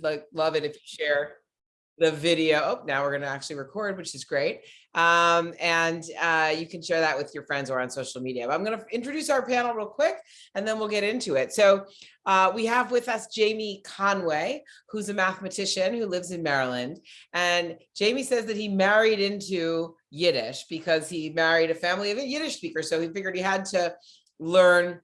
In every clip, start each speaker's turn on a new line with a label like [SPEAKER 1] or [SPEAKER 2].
[SPEAKER 1] like, love it if you share the video. Oh, now we're gonna actually record, which is great. Um, and uh, you can share that with your friends or on social media. But I'm gonna introduce our panel real quick and then we'll get into it. So uh, we have with us Jamie Conway, who's a mathematician who lives in Maryland. And Jamie says that he married into Yiddish because he married a family of a Yiddish speakers. So he figured he had to learn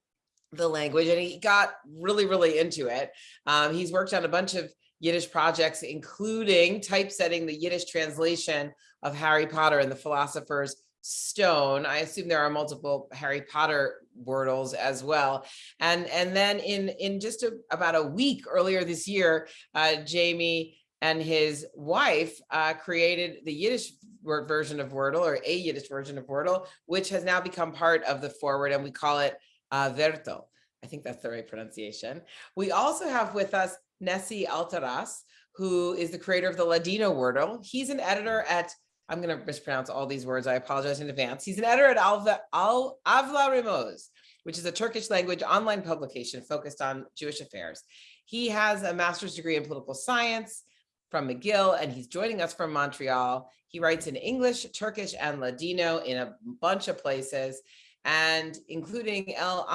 [SPEAKER 1] the language and he got really, really into it. Um, he's worked on a bunch of Yiddish projects, including typesetting the Yiddish translation of Harry Potter and the Philosopher's Stone. I assume there are multiple Harry Potter wordles as well. And, and then in, in just a, about a week earlier this year, uh, Jamie and his wife uh, created the Yiddish version of Wordle or a Yiddish version of Wordle, which has now become part of the forward and we call it uh, Verto. I think that's the right pronunciation. We also have with us Nessie Altaras, who is the creator of the Ladino Wordle. He's an editor at, I'm going to mispronounce all these words. I apologize in advance. He's an editor at Alva, Al, Avla which is a Turkish language online publication focused on Jewish affairs. He has a master's degree in political science from McGill, and he's joining us from Montreal. He writes in English, Turkish, and Ladino in a bunch of places and including El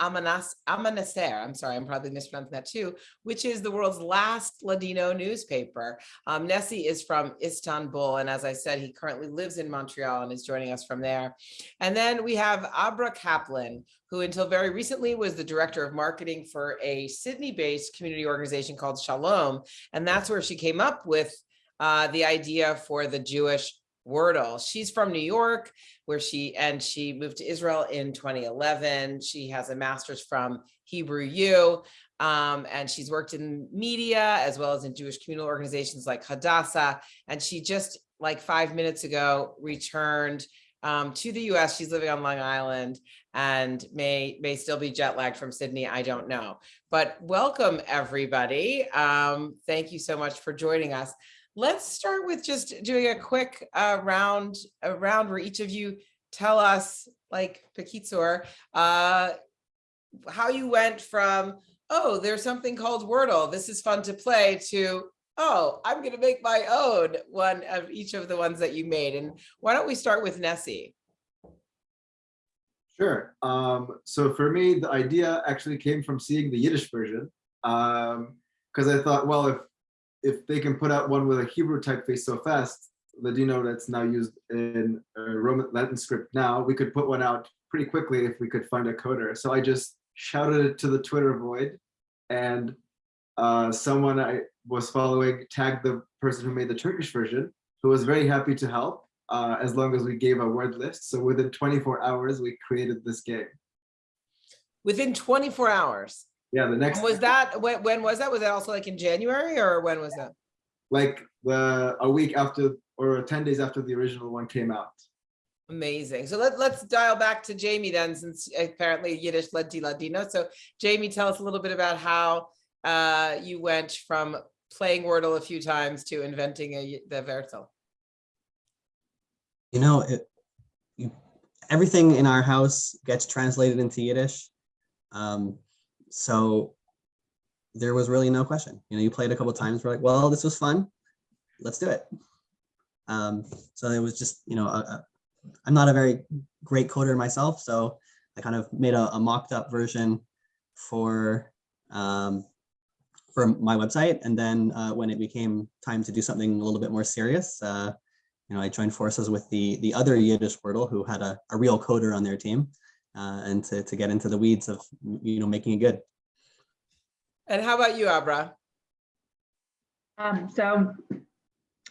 [SPEAKER 1] Amanas, Amanacer, I'm sorry, I'm probably mispronouncing that too, which is the world's last Ladino newspaper. Um, Nessie is from Istanbul, and as I said, he currently lives in Montreal and is joining us from there. And then we have Abra Kaplan, who until very recently was the director of marketing for a Sydney-based community organization called Shalom, and that's where she came up with uh, the idea for the Jewish Wordle. She's from New York, where she and she moved to Israel in 2011. She has a master's from Hebrew U, um, and she's worked in media as well as in Jewish communal organizations like Hadassah. And she just like five minutes ago returned um, to the US. She's living on Long Island and may may still be jet lagged from Sydney. I don't know. But welcome everybody. Um, thank you so much for joining us. Let's start with just doing a quick uh, round around where each of you tell us, like Pakitsur, uh, how you went from, oh, there's something called Wordle. This is fun to play to, oh, I'm going to make my own one of each of the ones that you made. And why don't we start with Nessie?
[SPEAKER 2] Sure. Um, so for me, the idea actually came from seeing the Yiddish version because um, I thought, well, if if they can put out one with a Hebrew typeface so fast, Ladino that's now used in Roman Latin script now, we could put one out pretty quickly if we could find a coder. So I just shouted it to the Twitter void and uh, someone I was following tagged the person who made the Turkish version, who was very happy to help uh, as long as we gave a word list. So within 24 hours, we created this game.
[SPEAKER 1] Within 24 hours?
[SPEAKER 2] Yeah, the next.
[SPEAKER 1] Was that, when, when was that? Was that also like in January or when was that?
[SPEAKER 2] Like the, a week after, or 10 days after the original one came out.
[SPEAKER 1] Amazing. So let, let's dial back to Jamie then, since apparently Yiddish led to Ladino. So Jamie, tell us a little bit about how uh, you went from playing Wordle a few times to inventing a, the Vertel.
[SPEAKER 3] You know, it, you, everything in our house gets translated into Yiddish. Um, so there was really no question. You know, you played a couple times, we're like, well, this was fun. Let's do it. Um, so it was just, you know, i am not a very great coder myself, so I kind of made a, a mocked up version for um, for my website. And then uh, when it became time to do something a little bit more serious, uh, you know, I joined forces with the the other Yiddish Wordle who had a, a real coder on their team uh, and to, to get into the weeds of, you know, making it good.
[SPEAKER 1] And how about you, Abra?
[SPEAKER 4] Um, so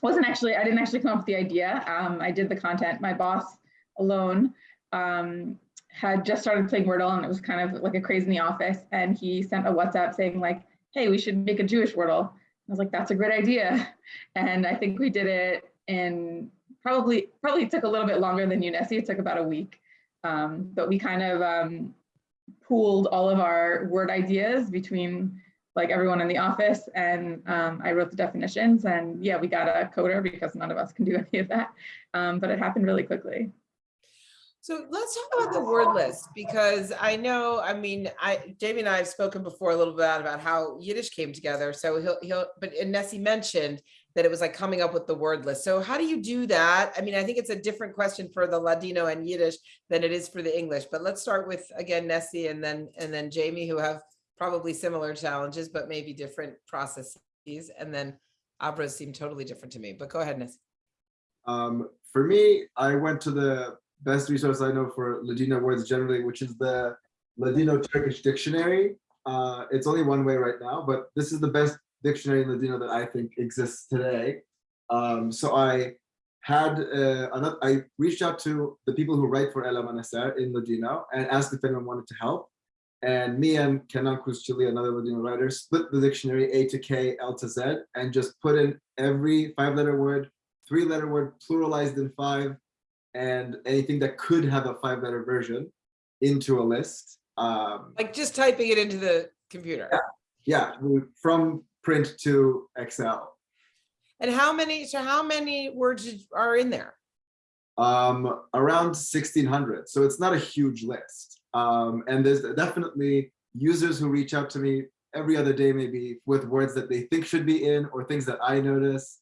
[SPEAKER 4] wasn't actually, I didn't actually come up with the idea. Um, I did the content. My boss Alon um, had just started playing Wordle and it was kind of like a craze in the office. And he sent a WhatsApp saying like, hey, we should make a Jewish Wordle. I was like, that's a great idea. And I think we did it in probably, probably took a little bit longer than you Nessie. It took about a week. Um, but we kind of um, pooled all of our word ideas between like everyone in the office and um, I wrote the definitions and yeah, we got a coder because none of us can do any of that, um, but it happened really quickly.
[SPEAKER 1] So let's talk about the word list because I know, I mean, I, Jamie and I have spoken before a little bit about how Yiddish came together. So he'll, he'll, but Nessie mentioned that it was like coming up with the word list. So how do you do that? I mean, I think it's a different question for the Ladino and Yiddish than it is for the English. But let's start with, again, Nessie and then, and then Jamie, who have probably similar challenges, but maybe different processes. And then Abras seem totally different to me, but go ahead, Nessie.
[SPEAKER 2] Um, for me, I went to the best resource I know for Ladino words generally, which is the Ladino Turkish Dictionary. Uh, it's only one way right now, but this is the best dictionary in Ladino that I think exists today. Um, so I had uh, another, I reached out to the people who write for El Amanecer in Ladino and asked if anyone wanted to help. And me and Kenan Cruz Chile, another Ladino writer, split the dictionary A to K, L to Z, and just put in every five letter word, three letter word pluralized in five, and anything that could have a five letter version into a list. Um,
[SPEAKER 1] Like just typing it into the computer.
[SPEAKER 2] yeah, we- from print to Excel.
[SPEAKER 1] And how many, so how many words are in there?
[SPEAKER 2] um, around 1600. So it's not a huge list. Um, and there's definitely users who reach out to me every other day, maybe with words that they think should be in or things that I notice.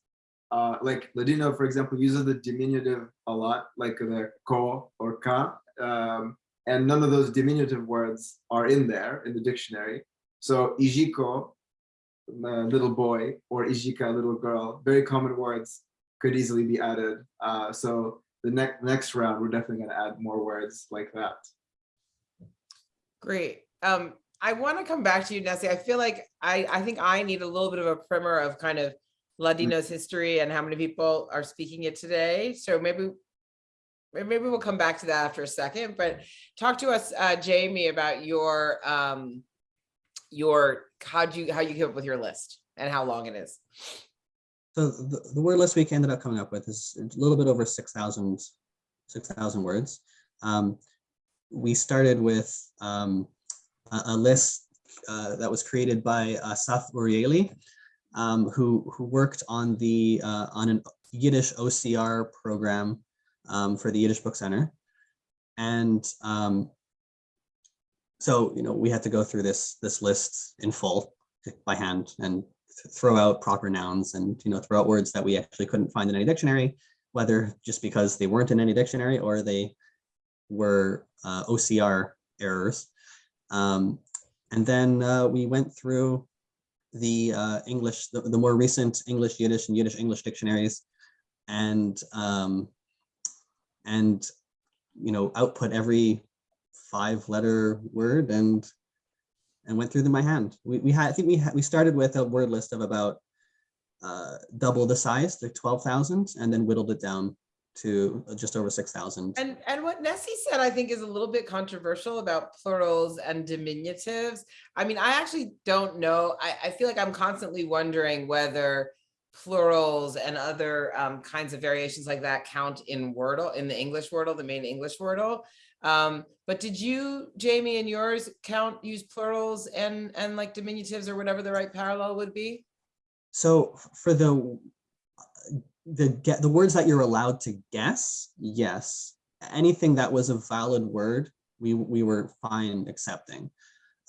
[SPEAKER 2] Uh, like Ladino, for example, uses the diminutive a lot, like the ko or ka. Um, and none of those diminutive words are in there in the dictionary. So ijiko, little boy, or ijika, little girl, very common words could easily be added. Uh, so the next next round, we're definitely going to add more words like that.
[SPEAKER 1] Great. Um, I want to come back to you, Nessie. I feel like I, I think I need a little bit of a primer of kind of Ladino's history and how many people are speaking it today. So maybe maybe we'll come back to that after a second, but talk to us, uh, Jamie, about your um, your how'd you how you came up with your list and how long it is.
[SPEAKER 3] So the, the word list we ended up coming up with is a little bit over 6,000 6,000 words. Um, we started with um, a, a list uh, that was created by Assaf Urieli, um, who, who worked on the uh, on an Yiddish OCR program um, for the Yiddish Book Center. And um, so, you know, we had to go through this, this list in full by hand and th- throw out proper nouns and, you know, throw out words that we actually couldn't find in any dictionary, whether just because they weren't in any dictionary or they were uh, OCR errors. Um, and then uh, we went through the uh, English, the, the more recent English Yiddish and Yiddish English dictionaries and um, and you know output every five letter word and and went through them by hand. We, we had I think we had we started with a word list of about uh, double the size, to 12,000, and then whittled it down to just over 6,000.
[SPEAKER 1] And and what Nessie said, I think, is a little bit controversial about plurals and diminutives. I mean, I actually don't know. I, I feel like I'm constantly wondering whether plurals and other um, kinds of variations like that count in Wordle, in the English Wordle, the main English Wordle. Um, but did you, Jamie, and yours count use plurals and and like diminutives or whatever the right parallel would be?
[SPEAKER 3] So for the the get the words that you're allowed to guess, yes. Anything that was a valid word, we we were fine accepting.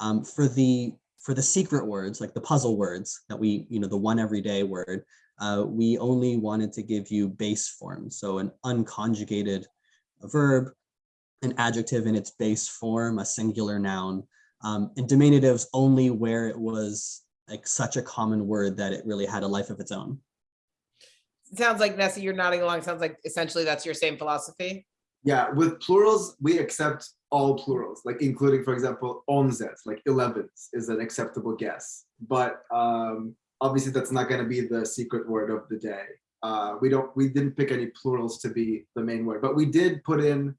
[SPEAKER 3] Um, for the for the secret words, like the puzzle words that we, you know, the one everyday word, uh, we only wanted to give you base form. So an unconjugated verb, an adjective in its base form, a singular noun, um, and diminutives only where it was like such a common word that it really had a life of its own.
[SPEAKER 1] Sounds like Nessie, you're nodding along. Sounds like essentially that's your same philosophy.
[SPEAKER 2] Yeah, with plurals, we accept all plurals, like including, for example, onzes, like 11s is an acceptable guess. But um, obviously that's not gonna be the secret word of the day. Uh, we don't, we didn't pick any plurals to be the main word, but we did put in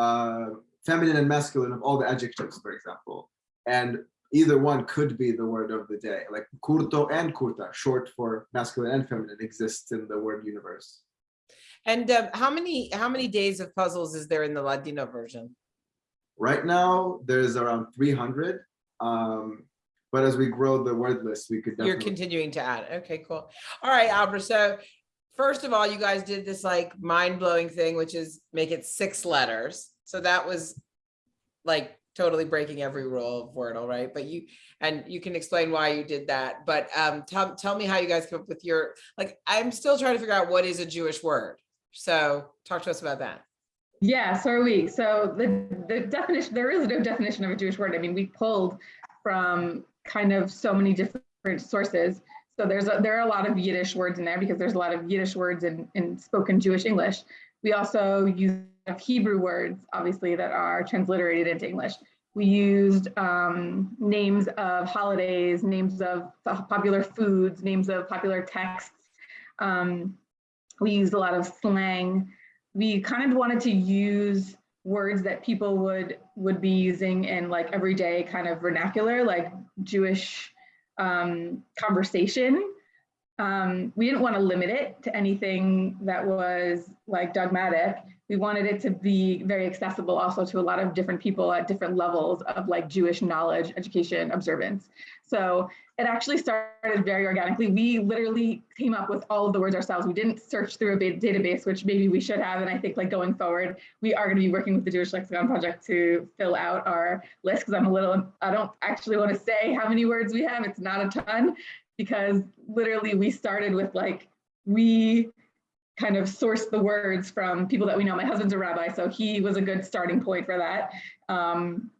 [SPEAKER 2] uh, feminine and masculine of all the adjectives, for example. And either one could be the word of the day, like curto and curta, short for masculine and feminine, exists in the word universe.
[SPEAKER 1] And um, how many how many days of puzzles is there in the Ladino version?
[SPEAKER 2] Right now, there's around 300. Um, but as we grow the word list, we could
[SPEAKER 1] You're continuing to add. Okay, cool. All right, Abra. So first of all, you guys did this like mind blowing thing, which is make it six letters. So that was like totally breaking every rule of Wordle, right? But you, and you can explain why you did that, but um, tell, tell me how you guys come up with your, like, I'm still trying to figure out what is a Jewish word. So talk to us about that.
[SPEAKER 4] Yeah, so are we. So the, the definition, there is no definition of a Jewish word. I mean, we pulled from kind of so many different sources. So there's a, there are a lot of Yiddish words in there because there's a lot of Yiddish words in, in spoken Jewish English. We also use Hebrew words, obviously, that are transliterated into English. We used um, names of holidays, names of popular foods, names of popular texts. Um, we used a lot of slang. We kind of wanted to use words that people would would be using in like everyday kind of vernacular, like Jewish um, conversation. Um, we didn't want to limit it to anything that was like dogmatic. We wanted it to be very accessible also to a lot of different people at different levels of like Jewish knowledge, education, observance. So it actually started very organically. We literally came up with all of the words ourselves. We didn't search through a database, which maybe we should have. And I think like going forward, we are going to be working with the Jewish Lexicon Project to fill out our list because I'm a little, I don't actually want to say how many words we have. It's not a ton because literally we started with like, we kind of sourced the words from people that we know. My husband's a rabbi, so he was a good starting point for that. Um,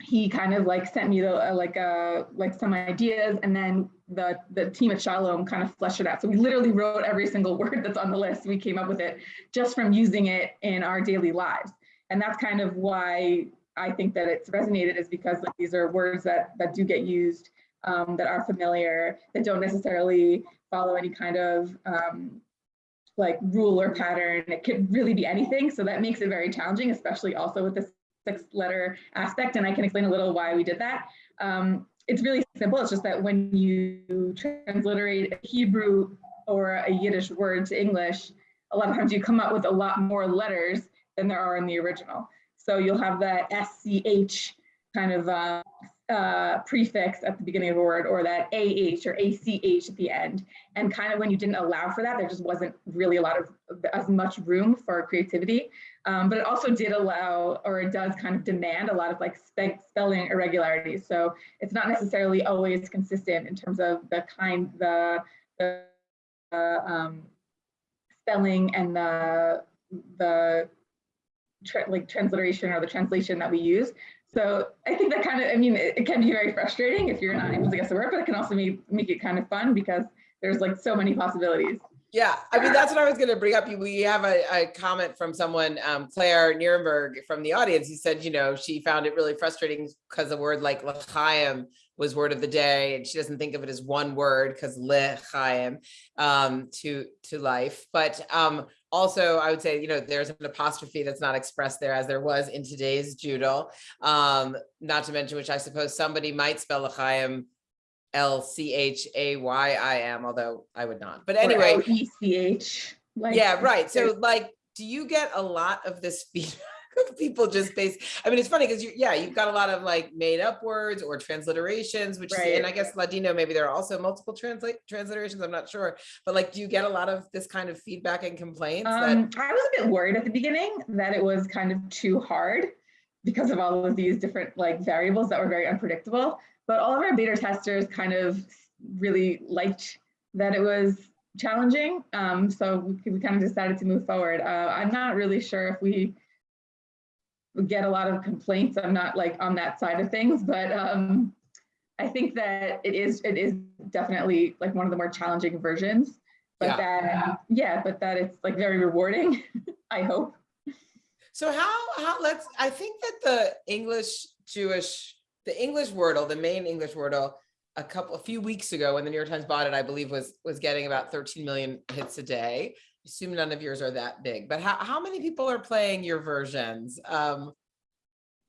[SPEAKER 4] he kind of like sent me the uh, like uh like some ideas and then the the team at Shalom kind of fleshed it out. So we literally wrote every single word that's on the list. We came up with it just from using it in our daily lives. And that's kind of why I think that it's resonated is because like, these are words that that do get used um, that are familiar, that don't necessarily follow any kind of um, like rule or pattern. It could really be anything. So that makes it very challenging, especially also with the six letter aspect. And I can explain a little why we did that. Um, it's really simple. It's just that when you transliterate a Hebrew or a Yiddish word to English, a lot of times you come up with a lot more letters than there are in the original. So you'll have that SCH kind of uh, uh, prefix at the beginning of a word or that AH or ACH at the end. And kind of when you didn't allow for that, there just wasn't really a lot of as much room for creativity. Um, but it also did allow, or it does kind of demand a lot of like spe spelling irregularities. So it's not necessarily always consistent in terms of the kind, the, the uh, um, spelling and the, the tra like transliteration or the translation that we use. So I think that kind of, I mean, it, it, can be very frustrating if you're not able to guess the word, but it can also make, make it kind of fun because there's like so many possibilities.
[SPEAKER 1] Yeah, I mean, that's what I was going to bring up. We have a, a comment from someone, um, Claire Nierenberg from the audience. He said, you know, she found it really frustrating because a word like l'chaim was word of the day, and she doesn't think of it as one word because l'chaim um, to to life. But um, also, I would say, you know, there's an apostrophe that's not expressed there as there was in today's Joodle. Um, not to mention, which I suppose somebody might spell l'chaim L C H A Y I M, although I would not. But anyway,
[SPEAKER 4] C H. Like,
[SPEAKER 1] yeah, right. So, like, do you get a lot of this feedback people just base I mean, it's funny because you, yeah, you've got a lot of like made up words or transliterations, which
[SPEAKER 4] Right.
[SPEAKER 1] is, and I guess Ladino, maybe there are also multiple translate transliterations. I'm not sure, but like, do you get a lot of this kind of feedback and complaints? that,
[SPEAKER 4] Um, I was a bit worried at the beginning that it was kind of too hard because of all of these different like variables that were very unpredictable. But all of our beta testers kind of really liked that it was challenging. Um, so we, we kind of decided to move forward. Uh, I'm not really sure if we get a lot of complaints. I'm not like on that side of things, but um, I think that it is it is definitely like one of the more challenging versions. But
[SPEAKER 1] Yeah.
[SPEAKER 4] that yeah, but that it's like very rewarding. I hope.
[SPEAKER 1] So how, how, let's, I think that the English Jewish, the English Wordle, the main English Wordle, a couple, a few weeks ago when the New York Times bought it, I believe was, was getting about 13 million hits a day. Assume none of yours are that big, but how, how many people are playing your versions? Um,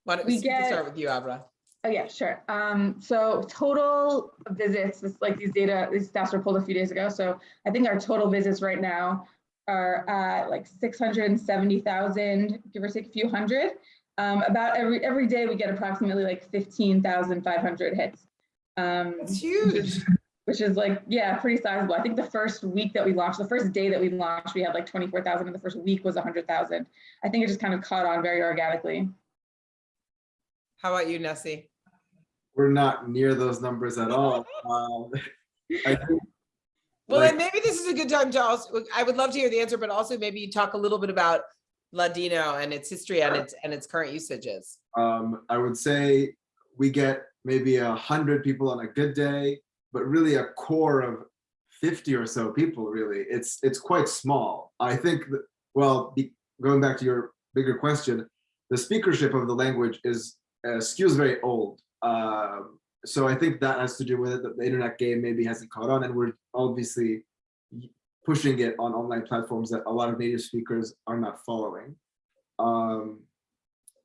[SPEAKER 1] why don't we
[SPEAKER 4] We get-
[SPEAKER 1] start with you, Abra?
[SPEAKER 4] Oh yeah, sure. Um, so total visits, this like these data, these stats were pulled a few days ago. So I think our total visits right now are at like 670,000, give or take a few hundred. Um, about every every day we get approximately like 15,500 hits. Um,
[SPEAKER 1] It's huge.
[SPEAKER 4] Which is like, yeah, pretty sizable. I think the first week that we launched, the first day that we launched, we had like 24,000 and the first week was 100,000. I think it just kind of caught on very organically.
[SPEAKER 1] How about you, Nessie?
[SPEAKER 2] We're not near those numbers at all. Um, I think
[SPEAKER 1] Well,
[SPEAKER 2] Like-
[SPEAKER 1] then maybe this is a good time to also, I would love to hear the answer, but also maybe you talk a little bit about Ladino and its history and its, and its current usages.
[SPEAKER 2] um, I would say we get maybe a hundred people on a good day, but really a core of 50 or so people, really. It's it's quite small. I think, that, well, be, going back to your bigger question, the speakership of the language is uh, skews very old. Um, so I think that has to do with it, that the internet game maybe hasn't caught on and we're obviously pushing it on online platforms that a lot of native speakers are not following. Um,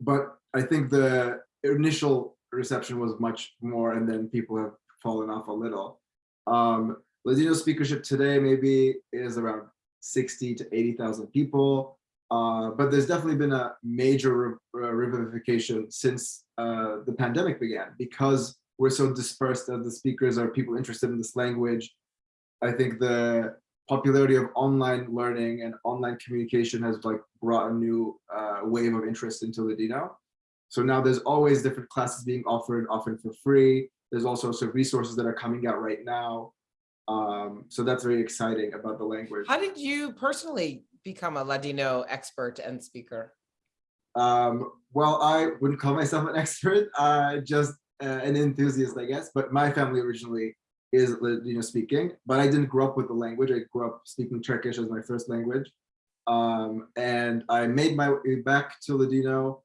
[SPEAKER 2] but I think the initial reception was much more and then people have fallen off a little. Um, Ladino speakership today maybe is around 60 to 80,000 people. Uh, but there's definitely been a major uh, revivification since uh, the pandemic began because we're so dispersed that the speakers are people interested in this language. I think the popularity of online learning and online communication has like brought a new uh, wave of interest into Ladino. So now there's always different classes being offered, often for free. There's also some resources that are coming out right now. Um, so that's very exciting about the language.
[SPEAKER 1] How did you personally become a Ladino expert and speaker?
[SPEAKER 2] Um, well, I wouldn't call myself an expert, uh, just uh, an enthusiast, I guess. But my family originally is Ladino speaking, but I didn't grow up with the language. I grew up speaking Turkish as my first language. Um, and I made my way back to Ladino,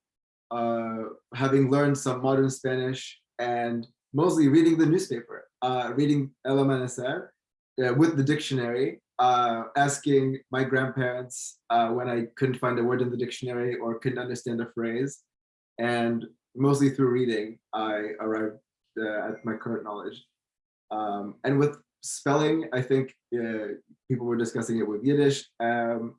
[SPEAKER 2] uh, having learned some modern Spanish and mostly reading the newspaper, uh, reading Amanecer uh, with the dictionary, uh, asking my grandparents uh, when I couldn't find a word in the dictionary or couldn't understand a phrase. And mostly through reading, I arrived uh, at my current knowledge. Um, and with spelling, I think uh, people were discussing it with Yiddish. Um,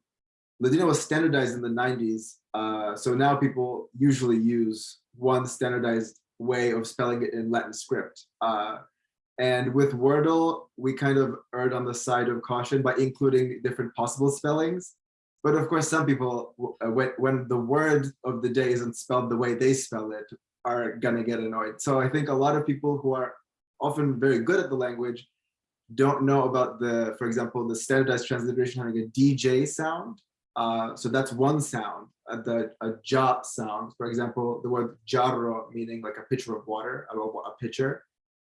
[SPEAKER 2] Ladino was standardized in the 90s. Uh, so now people usually use one standardized way of spelling it in Latin script. Uh, and with Wordle, we kind of erred on the side of caution by including different possible spellings. But of course, some people, uh, when, when the word of the day isn't spelled the way they spell it, are gonna get annoyed. So I think a lot of people who are often very good at the language don't know about the, for example, the standardized transliteration having a DJ sound. Uh, so that's one sound, the a ja sound. For example, the word jarro meaning like a pitcher of water, a, a pitcher.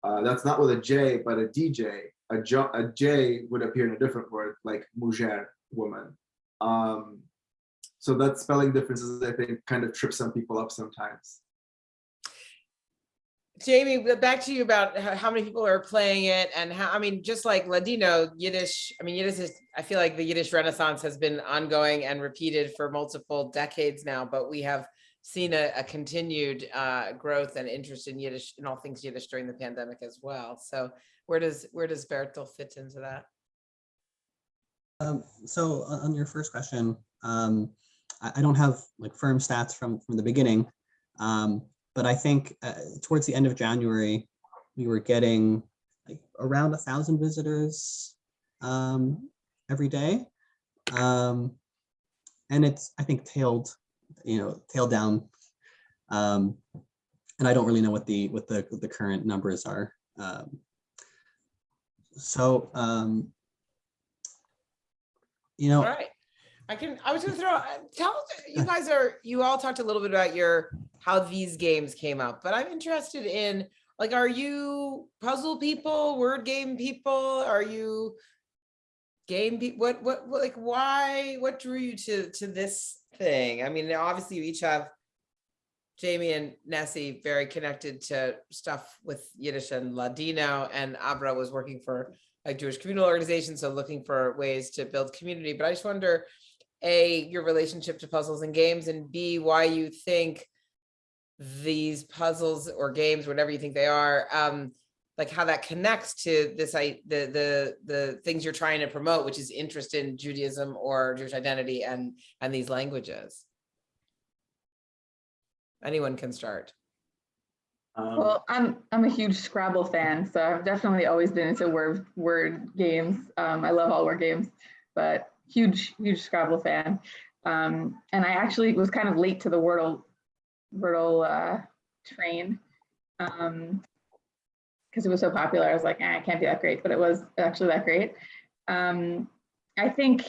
[SPEAKER 2] Uh, that's not with a J, but a DJ. A J would appear in a different word like mujer, woman. Um, so that spelling differences, I think, kind of trips some people up sometimes.
[SPEAKER 1] Jamie, back to you about how, many people are playing it and how, I mean, just like Ladino, Yiddish, I mean, Yiddish is, I feel like the Yiddish renaissance has been ongoing and repeated for multiple decades now, but we have seen a, a continued uh, growth and interest in Yiddish, in all things Yiddish during the pandemic as well. So where does, where does Vertel fit into that?
[SPEAKER 3] Um, so on on your first question, um, I, I don't have like firm stats from from the beginning, um, but I think uh, towards the end of January, we were getting like around a thousand visitors um, every day, um, and it's I think tailed, you know, tailed down, um, and I don't really know what the what the the current numbers are. Um, so um, you know,
[SPEAKER 1] All right. I can, I was gonna throw, uh, tell, you guys are, you all talked a little bit about your, how these games came up, but I'm interested in, like, are you puzzle people, word game people? Are you game, pe- what, what, what, like, why, what drew you to, to this thing? I mean, obviously you each have Jamie and Nessie very connected to stuff with Yiddish and Ladino, and Abra was working for a Jewish communal organization, so looking for ways to build community. But I just wonder, A, your relationship to puzzles and games, and B, why you think these puzzles or games, whatever you think they are, um, like how that connects to this, I, the, the, the things you're trying to promote, which is interest in Judaism or Jewish identity and, and these languages. Anyone can start.
[SPEAKER 2] Um,
[SPEAKER 4] Well, I'm I'm a huge Scrabble fan, so I've definitely always been into word word games. Um, I love all word games, but huge huge Scrabble fan. Um, and I actually was kind of late to the Wordle Wordle uh, train because it was so popular. I was like, eh, it can't be that great, but it was actually that great. Um, I think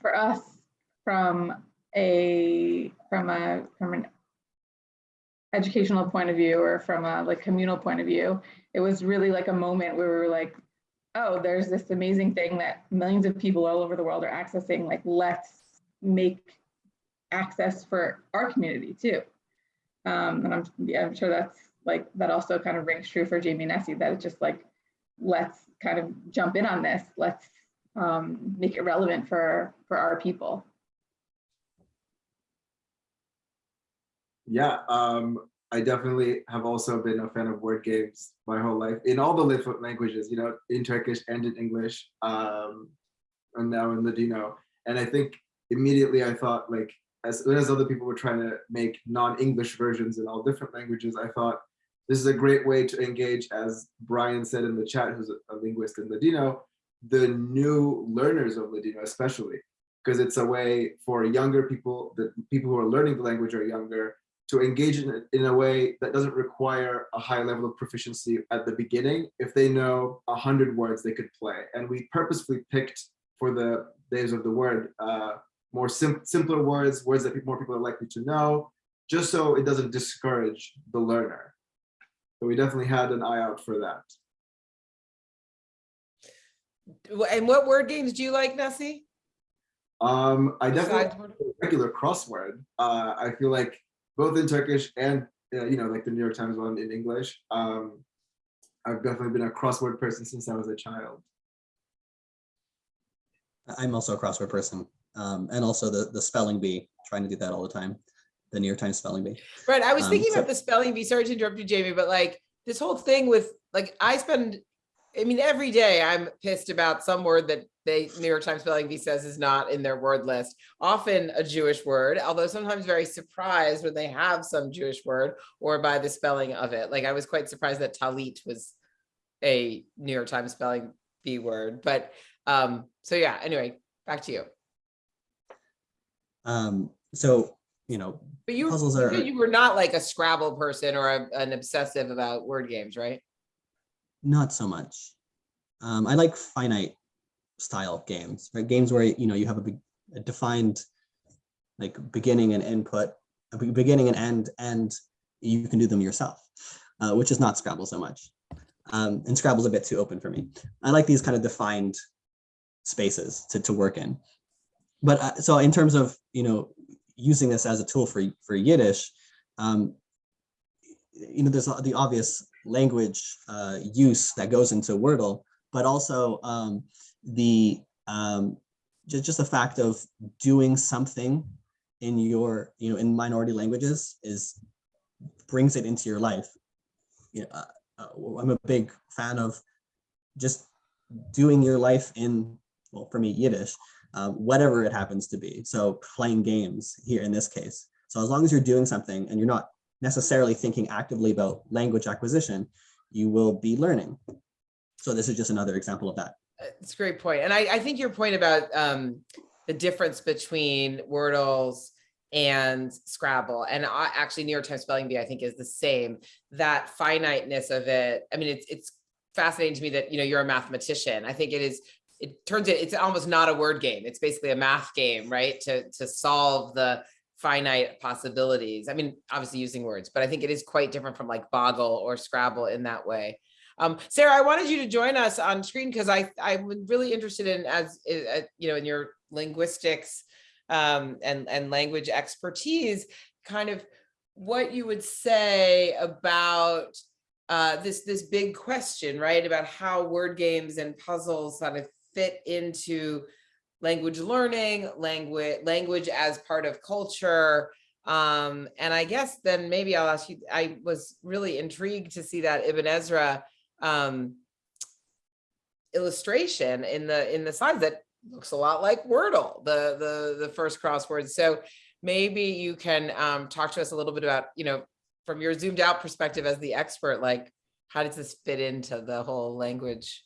[SPEAKER 4] for us, from a from a from an educational point of view or from a like communal point of view, it was really like a moment where we were like, oh, there's this amazing thing that millions of people all over the world are accessing. Like, let's make access for our community too. Um, and I'm yeah, I'm sure that's like that also kind of rings true for Jamie Nessie that it's just like, let's kind of jump in on this. Let's um, make it relevant for for our people.
[SPEAKER 2] Yeah, um, I definitely have also been a fan of word games my whole life in all the languages, you know, in Turkish and in English, um, and now in Ladino. And I think immediately I thought like, as as other people were trying to make non-English versions in all different languages, I thought this is a great way to engage, as Brian said in the chat, who's a linguist in Ladino, the new learners of Ladino especially, because it's a way for younger people, the people who are learning the language are younger, to engage in it in a way that doesn't require a high level of proficiency at the beginning. If they know a hundred words, they could play. And we purposefully picked for the days of the word, uh, more sim simpler words, words that more people are likely to know, just so it doesn't discourage the learner. So we definitely had an eye out for that.
[SPEAKER 1] And what word games do you like, Nessie?
[SPEAKER 2] Um, I definitely
[SPEAKER 1] Besides word-
[SPEAKER 2] regular crossword. Uh, I feel like both in Turkish and uh, you know like the New York Times one in English. Um, I've definitely been a crossword person since I was a child.
[SPEAKER 3] I'm also a crossword person. Um, and also the, the spelling bee, trying to do that all the time. The New York Times spelling bee.
[SPEAKER 1] Right, I was
[SPEAKER 3] Um,
[SPEAKER 1] thinking
[SPEAKER 3] so-
[SPEAKER 1] about the spelling bee, sorry to interrupt you, Jamie, but like this whole thing with, like, I spend, I mean, every day I'm pissed about some word that the New York Times spelling bee says is not in their word list. Often a Jewish word, although sometimes very surprised when they have some Jewish word or by the spelling of it. Like I was quite surprised that talit was a New York Times spelling bee word, but, um, so yeah, anyway, back to you.
[SPEAKER 3] Um, so, you know,
[SPEAKER 1] But you,
[SPEAKER 3] Puzzles
[SPEAKER 1] you
[SPEAKER 3] are-
[SPEAKER 1] you were not like a Scrabble person or a- an obsessive about word games, right?
[SPEAKER 3] not so much. Um, I like finite style games, right? Games where, you know, you have a, be- a defined like beginning and input, a beginning and end, and you can do them yourself, uh, which is not Scrabble so much. Um, and Scrabble's a bit too open for me. I like these kind of defined spaces to, to work in. But uh, so in terms of, you know, using this as a tool for, for Yiddish, um, you know, there's the obvious language uh, use that goes into Wordle, but also um, the um, just, just the fact of doing something in your, you know, in minority languages is brings it into your life. You know, uh, uh, I'm a big fan of just doing your life in, well, for me, Yiddish, uh, whatever it happens to be. So playing games here in this case. So as long as you're doing something and you're not necessarily thinking actively about language acquisition, you will be learning. So this is just another example of that.
[SPEAKER 1] It's a great point. And I, I think your point about um, the difference between Wordles and Scrabble and I, actually New York Times Spelling Bee, I think is the same, that finiteness of it. I mean, it's, it's fascinating to me that, you know, you're a mathematician. I think it is, it turns it, it's almost not a word game. It's basically a math game, right? To, to solve the finite possibilities. I mean, obviously using words, but I think it is quite different from like Boggle or Scrabble in that way. Um, Sarah, I wanted you to join us on screen because I I'm really interested in as uh, you know in your linguistics um, and and language expertise, kind of what you would say about uh, this this big question, right? About how word games and puzzles sort of fit into language learning, language language as part of culture. Um, and I guess then maybe I'll ask you, I was really intrigued to see that Ibn Ezra um, illustration in the in the slides that looks a lot like Wordle, the the the first crossword. So maybe you can um, talk to us a little bit about you know from your zoomed out perspective as the expert, like, how does this fit into the whole language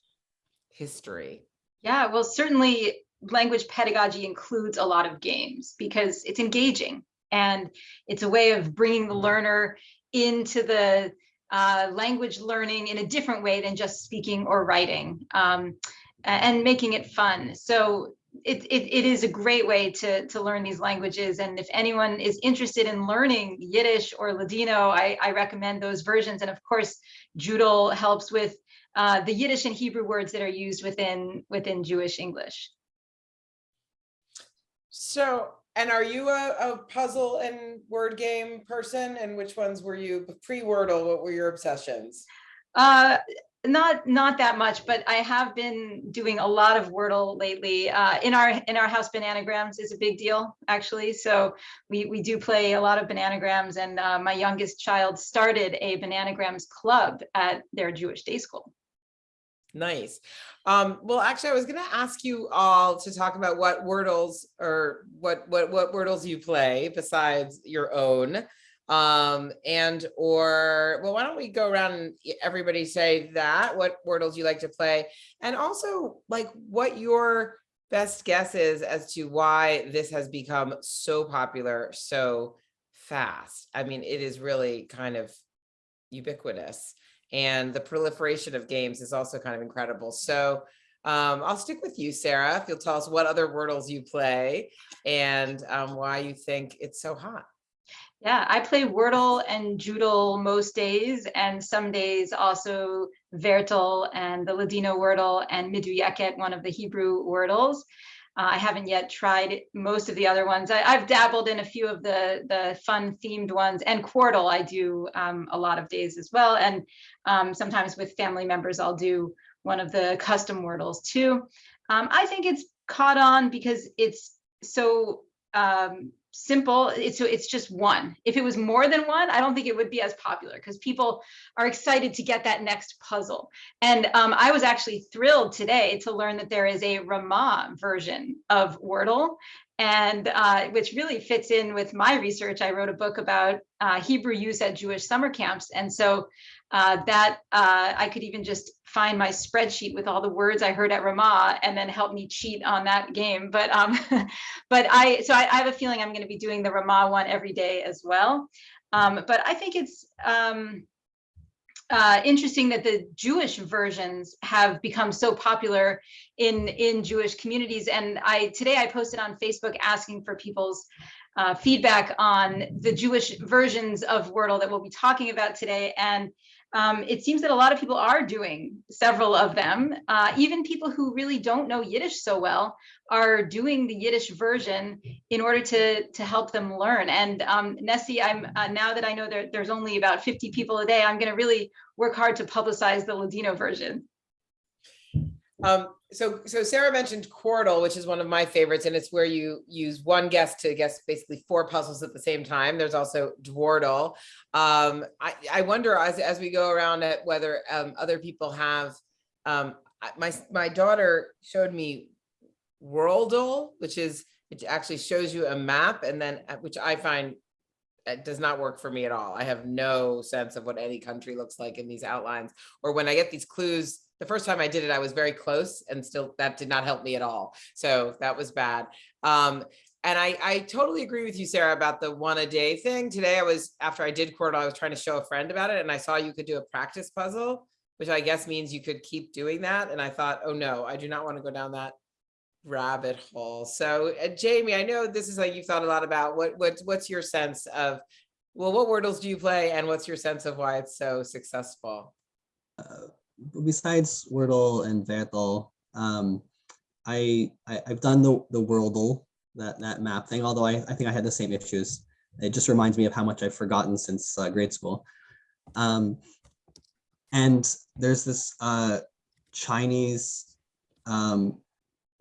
[SPEAKER 1] history?
[SPEAKER 5] Yeah, well, certainly language pedagogy includes a lot of games because it's engaging and it's a way of bringing the learner into the uh, language learning in a different way than just speaking or writing um, and making it fun. So it, it, it is a great way to, to learn these languages. And if anyone is interested in learning Yiddish or Ladino, I, I recommend those versions. And of course, Joodle helps with uh, the Yiddish and Hebrew words that are used within within Jewish English.
[SPEAKER 1] So, and are you a, a puzzle and word game person? And which ones were you pre-Wordle? What were your obsessions?
[SPEAKER 5] Uh, not not that much, but I have been doing a lot of Wordle lately. Uh, in our in our house, bananagrams is a big deal actually. So we we do play a lot of bananagrams, and uh, my youngest child started a bananagrams club at their Jewish day school.
[SPEAKER 1] Nice. Um, well, actually, I was going to ask you all to talk about what Wordles or what what what Wordles you play besides your own. Um, and or well, why don't we go around and everybody say that what Wordles you like to play, and also like what your best guess is as to why this has become so popular so fast. I mean, it is really kind of ubiquitous and the proliferation of games is also kind of incredible. So um, I'll stick with you, Sarah, if you'll tell us what other Wordles you play and um, why you think it's so hot.
[SPEAKER 5] Yeah, I play Wordle and Joodle most days, and some days also Vertel and the Ladino Wordle and Meduyeket, one of the Hebrew Wordles. Uh, I haven't yet tried most of the other ones. I, I've dabbled in a few of the the fun themed ones, and Quordle I do um, a lot of days as well. And um, sometimes with family members, I'll do one of the custom Wordles too. Um, I think it's caught on because it's so um, simple. It's so it's just one. If it was more than one, I don't think it would be as popular because people are excited to get that next puzzle. And um, I was actually thrilled today to learn that there is a Ramah version of Wordle, and uh, which really fits in with my research. I wrote a book about uh, Hebrew use at Jewish summer camps, and so uh, that uh, I could even just find my spreadsheet with all the words I heard at Ramah and then help me cheat on that game. But um, but I so I, I have a feeling I'm going to be doing the Ramah one every day as well. Um, but I think it's um, uh, interesting that the Jewish versions have become so popular in in Jewish communities. And I today I posted on Facebook asking for people's uh, feedback on the Jewish versions of Wordle that we'll be talking about today. And um, it seems that a lot of people are doing several of them. Uh, even people who really don't know Yiddish so well are doing the Yiddish version in order to to help them learn. And um, Nessie, I'm uh, now that I know there, there's only about 50 people a day, I'm going to really work hard to publicize the Ladino version.
[SPEAKER 1] Um, so, so Sarah mentioned Quordle, which is one of my favorites, and it's where you use one guess to guess basically four puzzles at the same time. There's also Dordle. Um, I, I wonder as, as we go around at whether um, other people have, um, my, my daughter showed me Worldle, which is, it actually shows you a map and then, uh, which I find it does not work for me at all. I have no sense of what any country looks like in these outlines. Or when I get these clues, the first time I did it, I was very close and still that did not help me at all. So that was bad. Um, and I, I totally agree with you, Sarah, about the one a day thing. Today I was, after I did Quordle, I was trying to show a friend about it and I saw you could do a practice puzzle, which I guess means you could keep doing that. And I thought, oh no, I do not want to go down that rabbit hole. So uh, Jamie, I know this is like you've thought a lot about what what what's your sense of well, what wordles do you play and what's your sense of why it's so successful?
[SPEAKER 3] Uh, besides Wordle and Vertel, um, I, I I've done the the Worldle that that map thing. Although I I think I had the same issues. It just reminds me of how much I've forgotten since uh, grade school. Um, and there's this uh, Chinese um,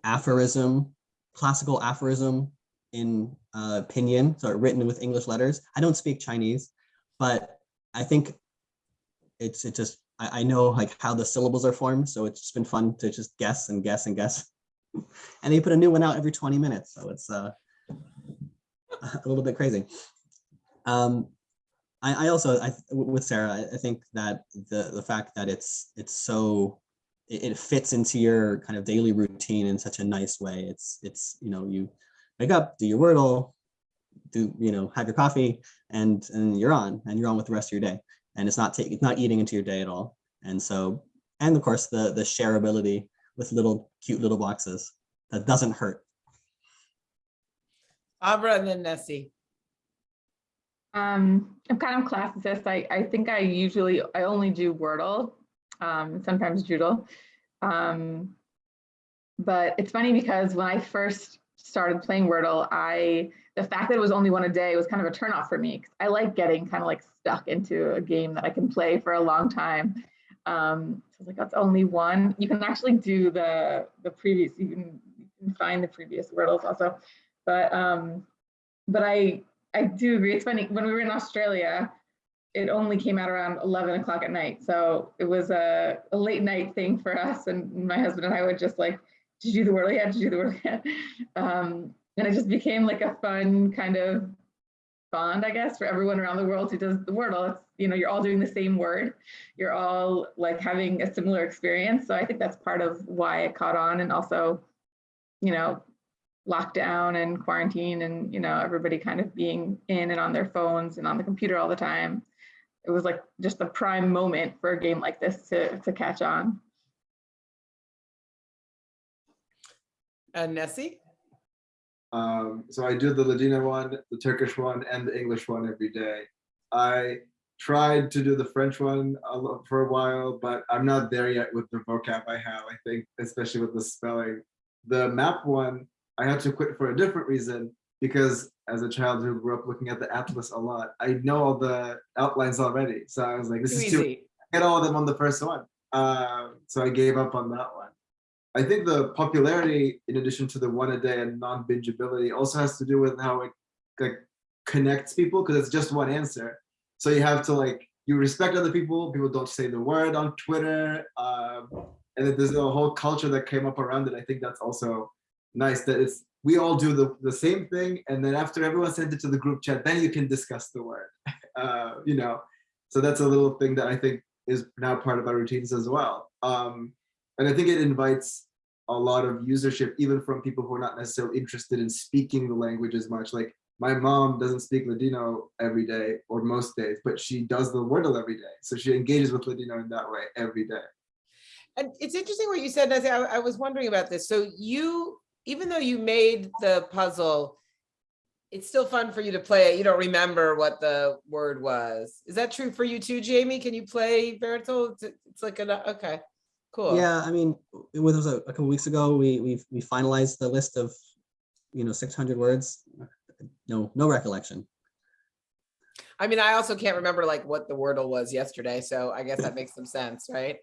[SPEAKER 3] aphorism, classical aphorism in uh, pinyin, so written with English letters. I don't speak Chinese, but I think it's it just I, I know like how the syllables are formed, so it's just been fun to just guess and guess and guess. and they put a new one out every 20 minutes, so it's uh, a little bit crazy. Um, I, I also, I, with Sarah, I, I think that the, the fact that it's, it's so, it, it fits into your kind of daily routine in such a nice way. It's, it's, you know, you wake up, do your Wordle, do, you know, have your coffee and, and you're on and you're on with the rest of your day. And it's not taking, it's not eating into your day at all. And so, and of course, the, the shareability with little cute little boxes that doesn't hurt.
[SPEAKER 1] Abra and then Nessie.
[SPEAKER 4] Um, I'm kind of classicist. I, I think I usually, I only do Wordle, um, sometimes Joodle. Um, but it's funny because when I first started playing Wordle, I, the fact that it was only one a day was kind of a turnoff for me. 'cause I like getting kind of like stuck into a game that I can play for a long time. Um, so I was like, that's only one. You can actually do the, the previous, you can, you can find the previous Wordles also. But, um, but I, I do agree. It's funny, when we were in Australia, it only came out around 11 o'clock at night. So it was a, a late night thing for us. And my husband and I would just like, you do the yet? Did you do the word yet? Um, and it just became like a fun kind of bond, I guess, for everyone around the world who does the Wordle. It's, you know, you're all doing the same word. You're all like having a similar experience. So I think that's part of why it caught on. And also, you know, lockdown and quarantine and, you know, everybody kind of being in and on their phones and on the computer all the time. It was like just the prime moment for a game like this to, to catch on.
[SPEAKER 1] And Nessie?
[SPEAKER 2] Um, so I do the Ladino one, the Turkish one, and the English one every day. I tried to do the French one for a while, but I'm not there yet with the vocab I have, I think, especially with the spelling. The map one, I had to quit for a different reason because as a child who grew up looking at the atlas a lot, I know all the outlines already. So I was like, this
[SPEAKER 1] Too
[SPEAKER 2] is too
[SPEAKER 1] easy.
[SPEAKER 2] get all of them on the first one. Uh, so I gave up on that one. I think the popularity, in addition to the one a day and non-bingeability, also has to do with how it like connects people because it's just one answer. So you have to like you respect other people. People don't say the word on Twitter, um, and then there's a whole culture that came up around it. I think that's also nice that it's we all do the, the same thing and then after everyone sends it to the group chat then you can discuss the word uh, you know so that's a little thing that i think is now part of our routines as well um, and i think it invites a lot of usership even from people who are not necessarily interested in speaking the language as much like my mom doesn't speak ladino every day or most days but she does the wordle every day so she engages with ladino in that way every day
[SPEAKER 1] And it's interesting what you said, Nessie. I, I was wondering about this. So you, even though you made the puzzle, it's still fun for you to play it. You don't remember what the word was. Is that true for you too, Jamie? Can you play? It's, it's like an, okay, cool.
[SPEAKER 3] Yeah, I mean, it was a, a couple weeks ago, we, we, we finalized the list of, you know, 600 words. No, no recollection.
[SPEAKER 1] I mean, I also can't remember like what the Wordle was yesterday, so I guess that makes some sense, right?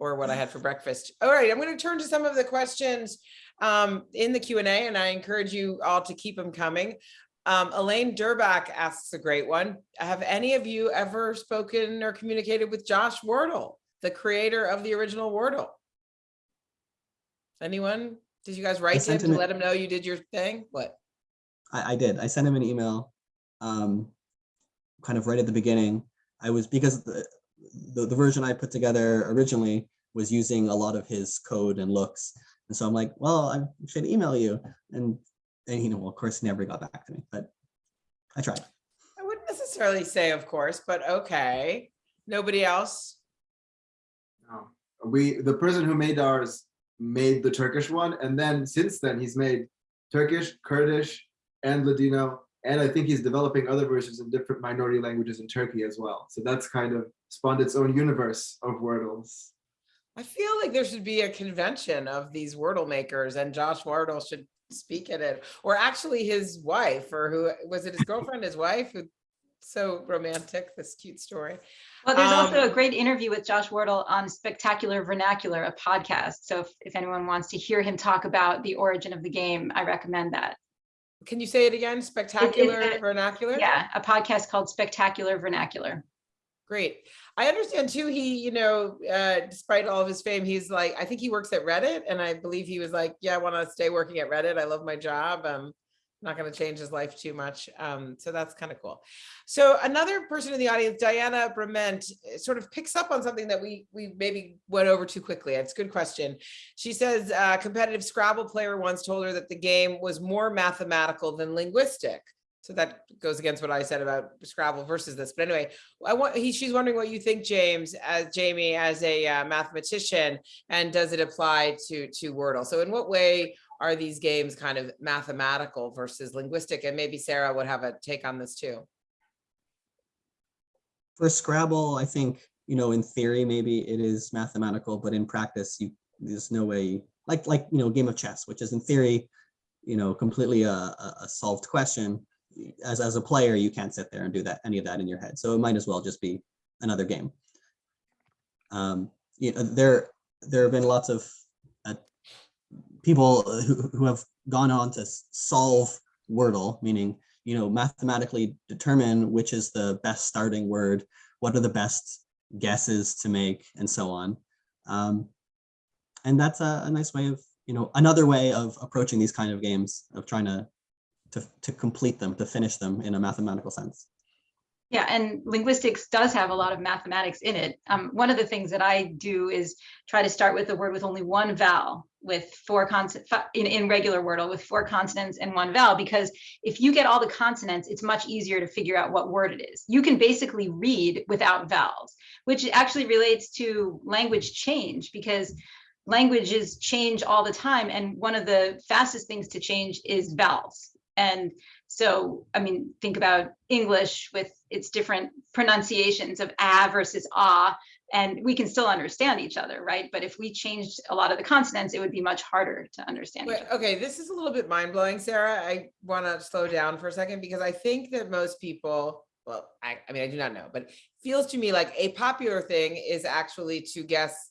[SPEAKER 1] Or what I had for breakfast. All right, I'm going to turn to some of the questions um, in the Q and A, and I encourage you all to keep them coming. Um, Elaine Durbach asks a great one. Have any of you ever spoken or communicated with Josh Wardle, the creator of the original Wordle? Anyone? Did you guys write to him to let him know you did your thing? What?
[SPEAKER 3] I, I did. I sent him an email, um, kind of right at the beginning. I was because the, the the version I put together originally was using a lot of his code and looks, and so I'm like, well, I should email you, and and you know, well, of course, he never got back to me, but I tried.
[SPEAKER 1] I wouldn't necessarily say, of course, but okay. Nobody else?
[SPEAKER 2] No. We, the person who made ours made the Turkish one. And then since then, he's made Turkish, Kurdish, and Ladino. And I think he's developing other versions in different minority languages in Turkey as well. So that's kind of spawned its own universe of Wordles.
[SPEAKER 1] I feel like there should be a convention of these Wordle makers and Josh Wardle should speak at it. Or actually his wife or who, was it his girlfriend, his wife? who So romantic, this cute story.
[SPEAKER 5] Well, there's also
[SPEAKER 1] Um,
[SPEAKER 5] a great interview with Josh Wardle on Spectacular Vernacular, a podcast. So if, if anyone wants to hear him talk about the origin of the game, I recommend that.
[SPEAKER 1] Can you say it again? Spectacular
[SPEAKER 5] a-
[SPEAKER 1] vernacular?
[SPEAKER 5] Yeah, a podcast called Spectacular Vernacular.
[SPEAKER 1] Great. I understand too, he, you know, uh, despite all of his fame, he's like, I think he works at Reddit and I believe he was like, yeah, I want to stay working at Reddit. I love my job. Um, not going to change his life too much. Um, so that's kind of cool. So another person in the audience, Diana Brement, eh, sort of picks up on something that we we maybe went over too quickly. It's a good question. She says a competitive Scrabble player once told her that the game was more mathematical than linguistic. So that goes against what I said about Scrabble versus this. But anyway, I want he she's wondering what you think, James, as Jamie, as a uh, mathematician, and does it apply to to Wordle? So in what way are these games kind of mathematical versus linguistic? And maybe Sarah would have a take on this too.
[SPEAKER 3] For Scrabble, I think, you know, in theory, maybe it is mathematical, but in practice, you, there's no way, like, like, you know, game of chess, which is in theory, you know, completely a, a solved question. As, as a player, you can't sit there and do that, any of that in your head. So it might as well just be another game. Um, you know, there, there have been lots of people who, who have gone on to solve Wordle, meaning, you know, mathematically determine which is the best starting word, what are the best guesses to make, and so on. Um, and that's a, a nice way of, you know, another way of approaching these kind of games, of trying to, to, to complete them, to finish them in a mathematical sense.
[SPEAKER 5] Yeah, and linguistics does have a lot of mathematics in it. Um, one of the things that I do is try to start with a word with only one vowel with four consonants in, in regular Wordle with four consonants and one vowel, because if you get all the consonants, it's much easier to figure out what word it is. You can basically read without vowels, which actually relates to language change because languages change all the time. And one of the fastest things to change is vowels. And so, I mean, think about English with its different pronunciations of ah versus ah, and we can still understand each other, right? But if we changed a lot of the consonants, it would be much harder to understand. each
[SPEAKER 1] Wait, okay, this is a little bit mind blowing, Sarah. I want to slow down for a second because I think that most people, well, I, I mean, I do not know, but it feels to me like a popular thing is actually to guess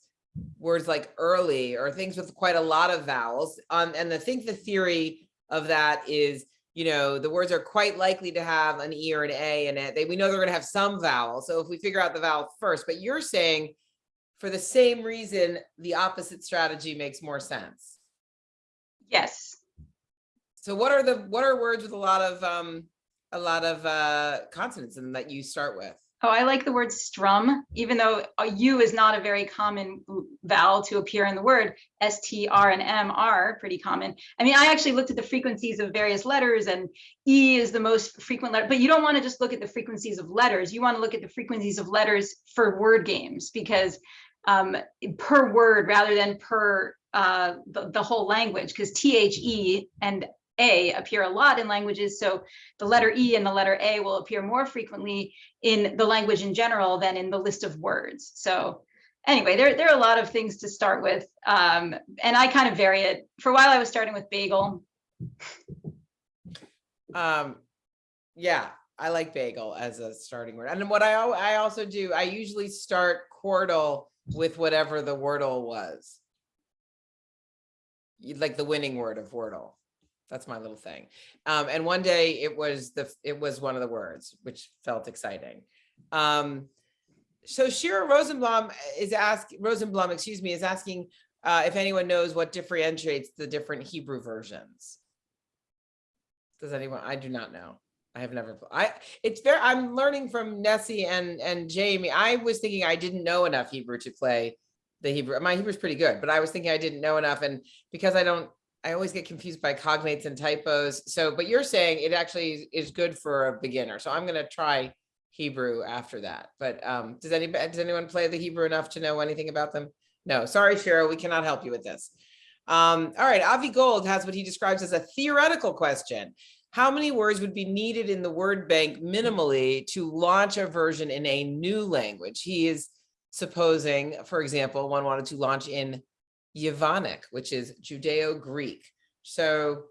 [SPEAKER 1] words like early or things with quite a lot of vowels. Um, and I think the theory of that is, you know, the words are quite likely to have an E or an A in it. They, we know they're going to have some vowel. So if we figure out the vowel first, but you're saying for the same reason, the opposite strategy makes more sense.
[SPEAKER 5] Yes.
[SPEAKER 1] So what are the, what are words with a lot of, um, a lot of, uh, consonants and that you start with?
[SPEAKER 5] Oh, I like the word strum, even though a U is not a very common vowel to appear in the word. S, T, R, and M are pretty common. I mean, I actually looked at the frequencies of various letters and E is the most frequent letter, but you don't want to just look at the frequencies of letters. You want to look at the frequencies of letters for word games because um, per word rather than per uh, the, the whole language, because T-H-E and a appear a lot in languages. So the letter E and the letter A will appear more frequently in the language in general than in the list of words. So anyway, there, there are a lot of things to start with. Um, and I kind of vary it. For a while, I was starting with bagel.
[SPEAKER 1] Um, yeah, I like bagel as a starting word. And what I, I also do, I usually start Quordle with whatever the Wordle was. Like the winning word of Wordle. That's my little thing. Um, and one day it was the, it was one of the words, which felt exciting. Um, so Shira Rosenblum is ask Rosenblum, excuse me, is asking uh, if anyone knows what differentiates the different Hebrew versions. Does anyone? I do not know. I have never. I. It's very. I'm learning from Nessie and and Jamie. I was thinking I didn't know enough Hebrew to play the Hebrew. My Hebrew's pretty good, but I was thinking I didn't know enough, and because I don't, I always get confused by cognates and typos. So, but you're saying it actually is good for a beginner. So I'm gonna try Hebrew after that. But um, does anybody, does anyone play the Hebrew enough to know anything about them? No, sorry, Cheryl, we cannot help you with this. Um, all right, Avi Gold has what he describes as a theoretical question. How many words would be needed in the word bank minimally to launch a version in a new language? He is supposing, for example, one wanted to launch in Yevanic, which is Judeo-Greek. So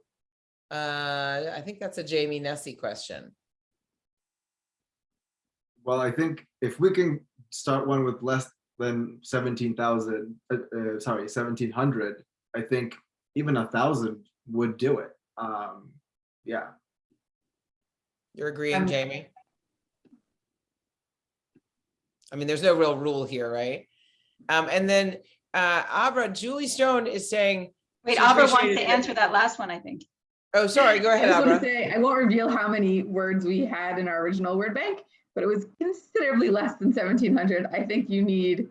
[SPEAKER 1] uh, I think that's a Jamie Nessie question.
[SPEAKER 2] Well, I think if we can start one with less than seventeen thousand, uh, uh, sorry, seventeen hundred, I think even a thousand would do it. Um, yeah,
[SPEAKER 1] You're agreeing,
[SPEAKER 4] Um,
[SPEAKER 1] Jamie? I mean, there's no real rule here, right? Um, and then uh, Abra, Julie Stone is saying,
[SPEAKER 5] Wait, Abra wants to answer that last one, I think.
[SPEAKER 1] Oh, sorry, go ahead,
[SPEAKER 4] just want
[SPEAKER 1] Abra.
[SPEAKER 4] to say, I won't reveal how many words we had in our original word bank, but it was considerably less than seventeen hundred. I think you need,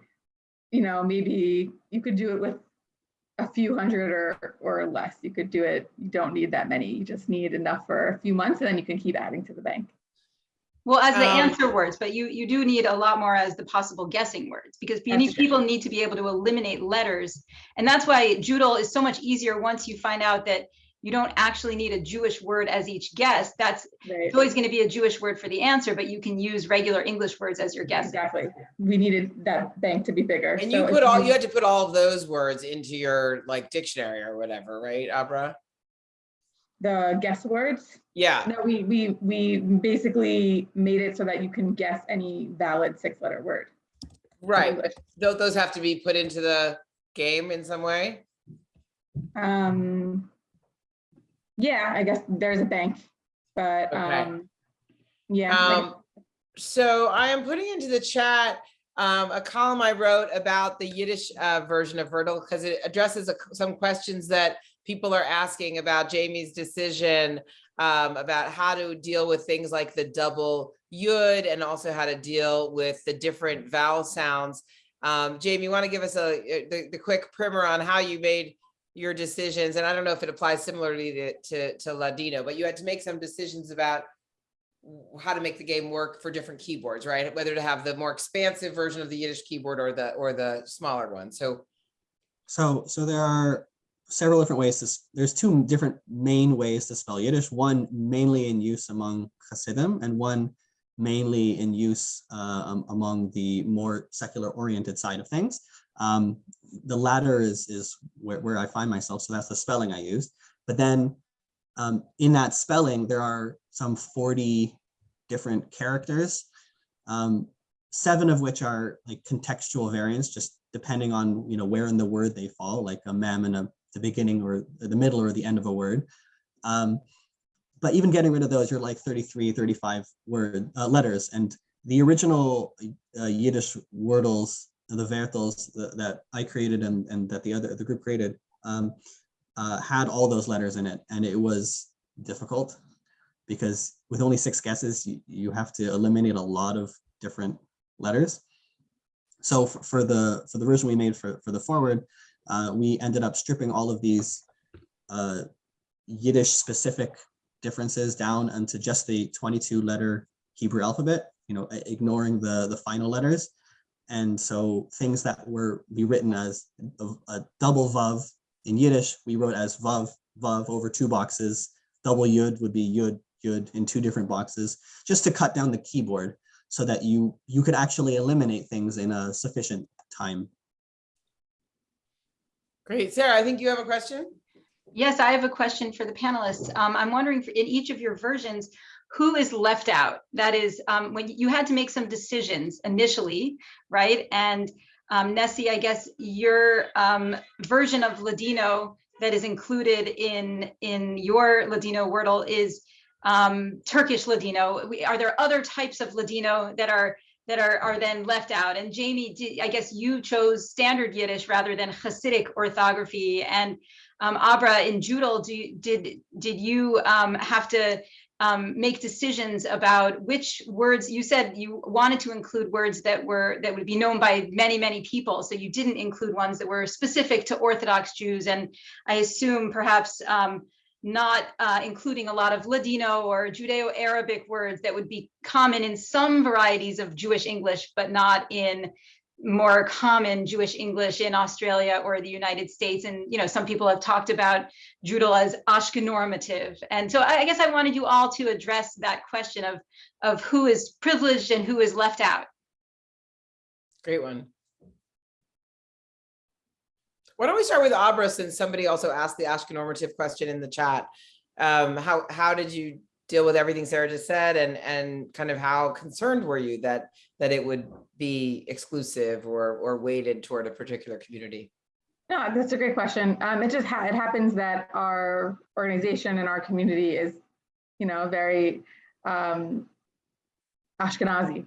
[SPEAKER 4] you know, maybe you could do it with a few hundred or, or less. You could do it, you don't need that many. You just need enough for a few months and then you can keep adding to the bank.
[SPEAKER 5] Well, as the
[SPEAKER 1] Um,
[SPEAKER 5] answer words, but you, you do need a lot more as the possible guessing words because you
[SPEAKER 4] That's
[SPEAKER 5] need,
[SPEAKER 4] true.
[SPEAKER 5] people need to be able to eliminate letters. And that's why Joodle is so much easier once you find out that you don't actually need a Jewish word as each guess. That's
[SPEAKER 4] Right,
[SPEAKER 5] it's always going to be a Jewish word for the answer, but you can use regular English words as your guess.
[SPEAKER 4] exactly. We needed that bank to be bigger.
[SPEAKER 1] And
[SPEAKER 4] So
[SPEAKER 1] you put all, you had to put all of those words into your like dictionary or whatever, right, Abra?
[SPEAKER 4] The guess words,
[SPEAKER 1] Yeah,
[SPEAKER 4] no, we, we, we basically made it so that you can guess any valid six letter word.
[SPEAKER 1] right. Tho- Those have to be put into the game in some way?
[SPEAKER 4] Um, yeah, I guess there's a bank, but,
[SPEAKER 1] Okay.
[SPEAKER 4] um, yeah. like-
[SPEAKER 1] Um, so I am putting into the chat um, a column I wrote about the Yiddish uh, version of Vertel because it addresses a- some questions that people are asking about Jamie's decision um, about how to deal with things like the double yud and also how to deal with the different vowel sounds. Um, Jamie, you want to give us a the, the quick primer on how you made your decisions? And I don't know if it applies similarly to, to, to Ladino, but you had to make some decisions about how to make the game work for different keyboards, right? Whether to have the more expansive version of the Yiddish keyboard or the or the smaller one. So
[SPEAKER 3] So, so there are several different ways to, there's two different main ways to spell Yiddish, one mainly in use among Hasidim and one mainly in use uh, am- among the more secular oriented side of things. Um, the latter is, is where, where I find myself, so that's the spelling I used. But then um, in that spelling, there are some 40 different characters, um, seven of which are like contextual variants, just depending on, you know, where in the word they fall, like a mem in a, the beginning or the middle or the end of a word. Um, but even getting rid of those, you're like 33, 35 word uh, letters. And the original uh, Yiddish wordles, the Vertels that, that I created and, and that the other, the group created, um, uh, had all those letters in it. And it was difficult because with only six guesses, you, you have to eliminate a lot of different letters. So for, for the for the version we made for, for the forward, uh, we ended up stripping all of these uh, Yiddish specific differences down into just the 22 letter Hebrew alphabet, you know, ignoring the, the final letters. And so things that were be written as a, a double vav in Yiddish, we wrote as vav, vav over two boxes. Double yud would be yud, yud in two different boxes, just to cut down the keyboard so that you you could actually eliminate things in a sufficient time.
[SPEAKER 1] Great. Sarah, I think you have a question.
[SPEAKER 5] Yes, I have a question for the panelists. Um, I'm wondering for in each of your versions, who is left out? That is, um, when you had to make some decisions initially, right? And um, Nessie, I guess your um, version of Ladino that is included in in your Ladino Wordle is um, Turkish Ladino. We- Are there other types of Ladino that are that are are then left out? And Jamie, I guess you chose standard Yiddish rather than Hasidic orthography. And um, Abra in Joodle, do did did you um, have to um, make decisions about which words you said you wanted to include words that were that would be known by many many people so you didn't include ones that were specific to orthodox jews and i assume perhaps um, not uh, including a lot of ladino or judeo-arabic words that would be common in some varieties of jewish english but not in more common Jewish English in Australia or the United States. And, you know, some people have talked about Joodle as Ashkenormative. And so I guess I wanted you all to address that question of, of who is privileged and who is left out.
[SPEAKER 1] Great one. Why don't we start with Abra since somebody also asked the Ashkenormative question in the chat. Um, how, how did you deal with everything Sarah just said and, and kind of how concerned were you that, that it would be exclusive or, or weighted toward a particular community?
[SPEAKER 4] No, that's a great question. Um, it just, ha- it happens that our organization and our community is, you know, very um, Ashkenazi.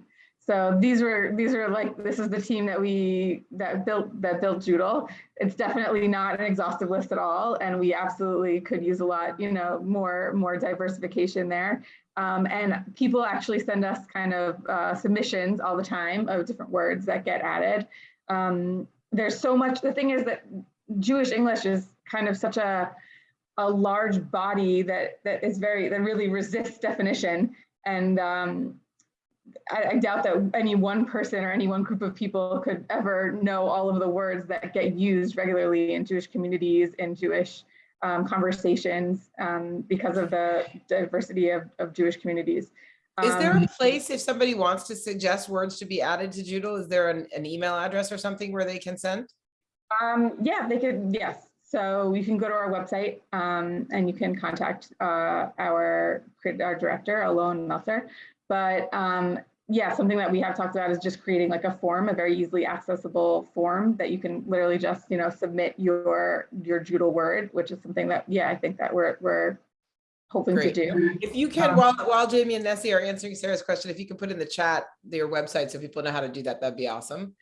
[SPEAKER 4] So these were, these are like, this is the team that we, that built, that built Joodle. It's definitely not an exhaustive list at all. And we absolutely could use a lot, you know, more, more diversification there. Um, and people actually send us kind of uh, submissions all the time of different words that get added. Um, there's so much, the thing is that Jewish English is kind of such a, a large body that, that is very, that really resists definition. And um, I, I doubt that any one person or any one group of people could ever know all of the words that get used regularly in Jewish communities, in Jewish um, conversations, um, because of the diversity of, of Jewish communities.
[SPEAKER 1] Is there
[SPEAKER 4] Um,
[SPEAKER 1] a place if somebody wants to suggest words to be added to Joodle? Is there an, an email address or something where they can send?
[SPEAKER 4] Um, yeah, they could, yes. So you can go to our website um, and you can contact uh, our, our director, Alon Meltzer. But um, yeah, something that we have talked about is just creating like a form, a very easily accessible form that you can literally just, you know, submit your, your Joodle word, which is something that, yeah, I think that we're, we're hoping to do.
[SPEAKER 1] If you can,
[SPEAKER 4] Um,
[SPEAKER 1] while, while Jamie and Nessie are answering Sarah's question, if you can put in the chat their website so people know how to do that, that'd be awesome.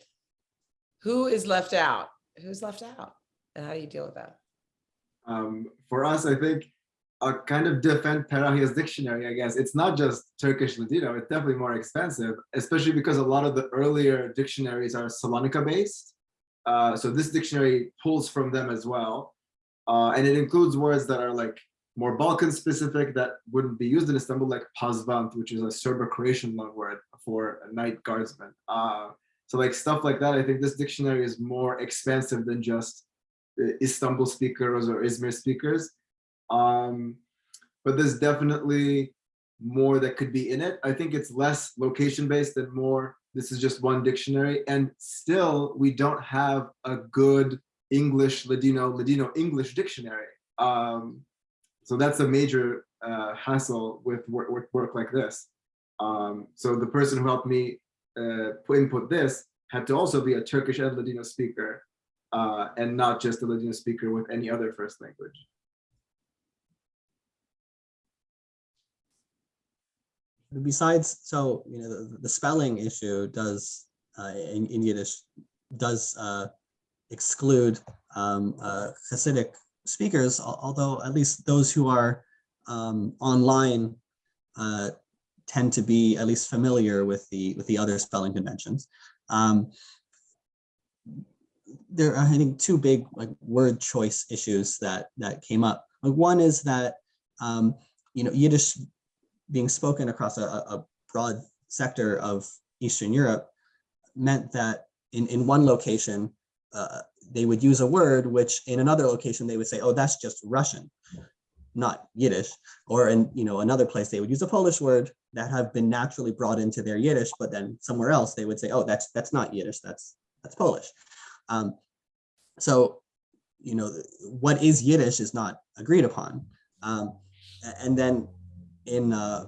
[SPEAKER 1] Who is left out? Who's left out? And how do you deal with that?
[SPEAKER 2] Um, for us, I think a kind of defend Perahia's dictionary, I guess. It's not just Turkish Ladino, it's definitely more expensive, especially because a lot of the earlier dictionaries are Salonika based. Uh, so this dictionary pulls from them as well. Uh, and it includes words that are like more Balkan specific that wouldn't be used in Istanbul, like Pazvant, which is a Serbo-Croatian loan word for a night guardsman. Uh, so like stuff like that, I think this dictionary is more expensive than just uh, Istanbul speakers or Izmir speakers. Um, but there's definitely more that could be in it. I think it's less location based and more, this is just one dictionary. And still, we don't have a good English, Ladino, Ladino English dictionary. Um, so that's a major uh, hassle with work, work, work like this. Um, so the person who helped me uh, put input this had to also be a Turkish and Ladino speaker uh, and not just a Ladino speaker with any other first language.
[SPEAKER 3] Besides so you know the, the spelling issue does uh, in, in yiddish does uh, exclude um, uh, hasidic speakers although at least those who are um, online uh, tend to be at least familiar with the with the other spelling conventions. Um, there are i think two big like word choice issues that that came up. Like one is that um, you know yiddish being spoken across a, a broad sector of Eastern Europe meant that in, in one location, uh, they would use a word which in another location they would say, oh, that's just Russian, not Yiddish. Or in you know another place they would use a Polish word that have been naturally brought into their Yiddish, but then somewhere else they would say, oh, that's that's not Yiddish, that's that's Polish. Um, so you know what is Yiddish is not agreed upon. Um, and then in uh,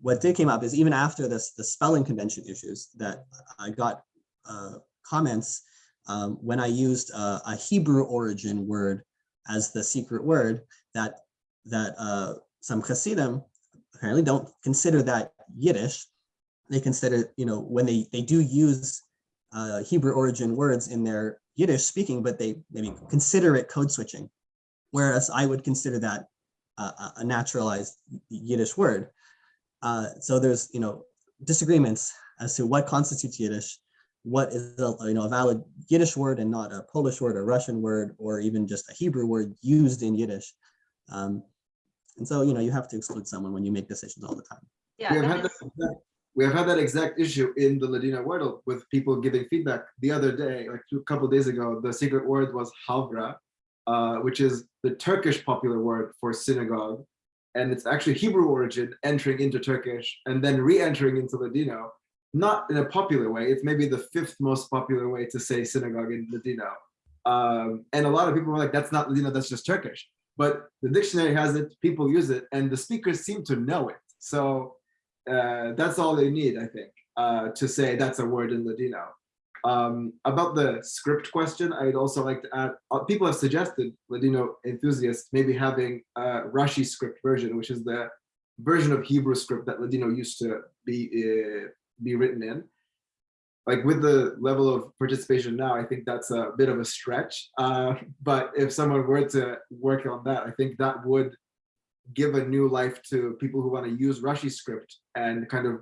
[SPEAKER 3] what did came up is even after this the spelling convention issues that I got uh, comments um, when I used uh, a Hebrew origin word as the secret word that that uh, some Hasidim apparently don't consider that Yiddish. They consider you know when they they do use uh, Hebrew origin words in their Yiddish speaking, but they maybe consider it code switching, whereas I would consider that a, a naturalized Yiddish word. Uh, so there's, you know, disagreements as to what constitutes Yiddish, what is a, you know, a valid Yiddish word and not a Polish word, a Russian word, or even just a Hebrew word used in Yiddish. Um, and so, you know, you have to exclude someone when you make decisions all the time.
[SPEAKER 5] Yeah,
[SPEAKER 2] we have had that, exact- we have had that exact issue in the Ladino Wordle with people giving feedback the other day, like a couple days ago. The secret word was havra, uh, which is the Turkish popular word for synagogue, and it's actually Hebrew origin entering into Turkish and then re-entering into Ladino. Not in a popular way. It's maybe the fifth most popular way to say synagogue in Ladino. Um, and a lot of people were like, "That's not Ladino. That's just Turkish." But the dictionary has it. People use it, and the speakers seem to know it. So uh, that's all they need, I think, uh, to say that's a word in Ladino. Um, about the script question, I'd also like to add, uh, people have suggested, Ladino enthusiasts, maybe having a Rashi script version, which is the version of Hebrew script that Ladino used to be, uh, be written in. like with the level of participation now, I think that's a bit of a stretch. Uh, but if someone were to work on that, I think that would give a new life to people who want to use Rushi script and kind of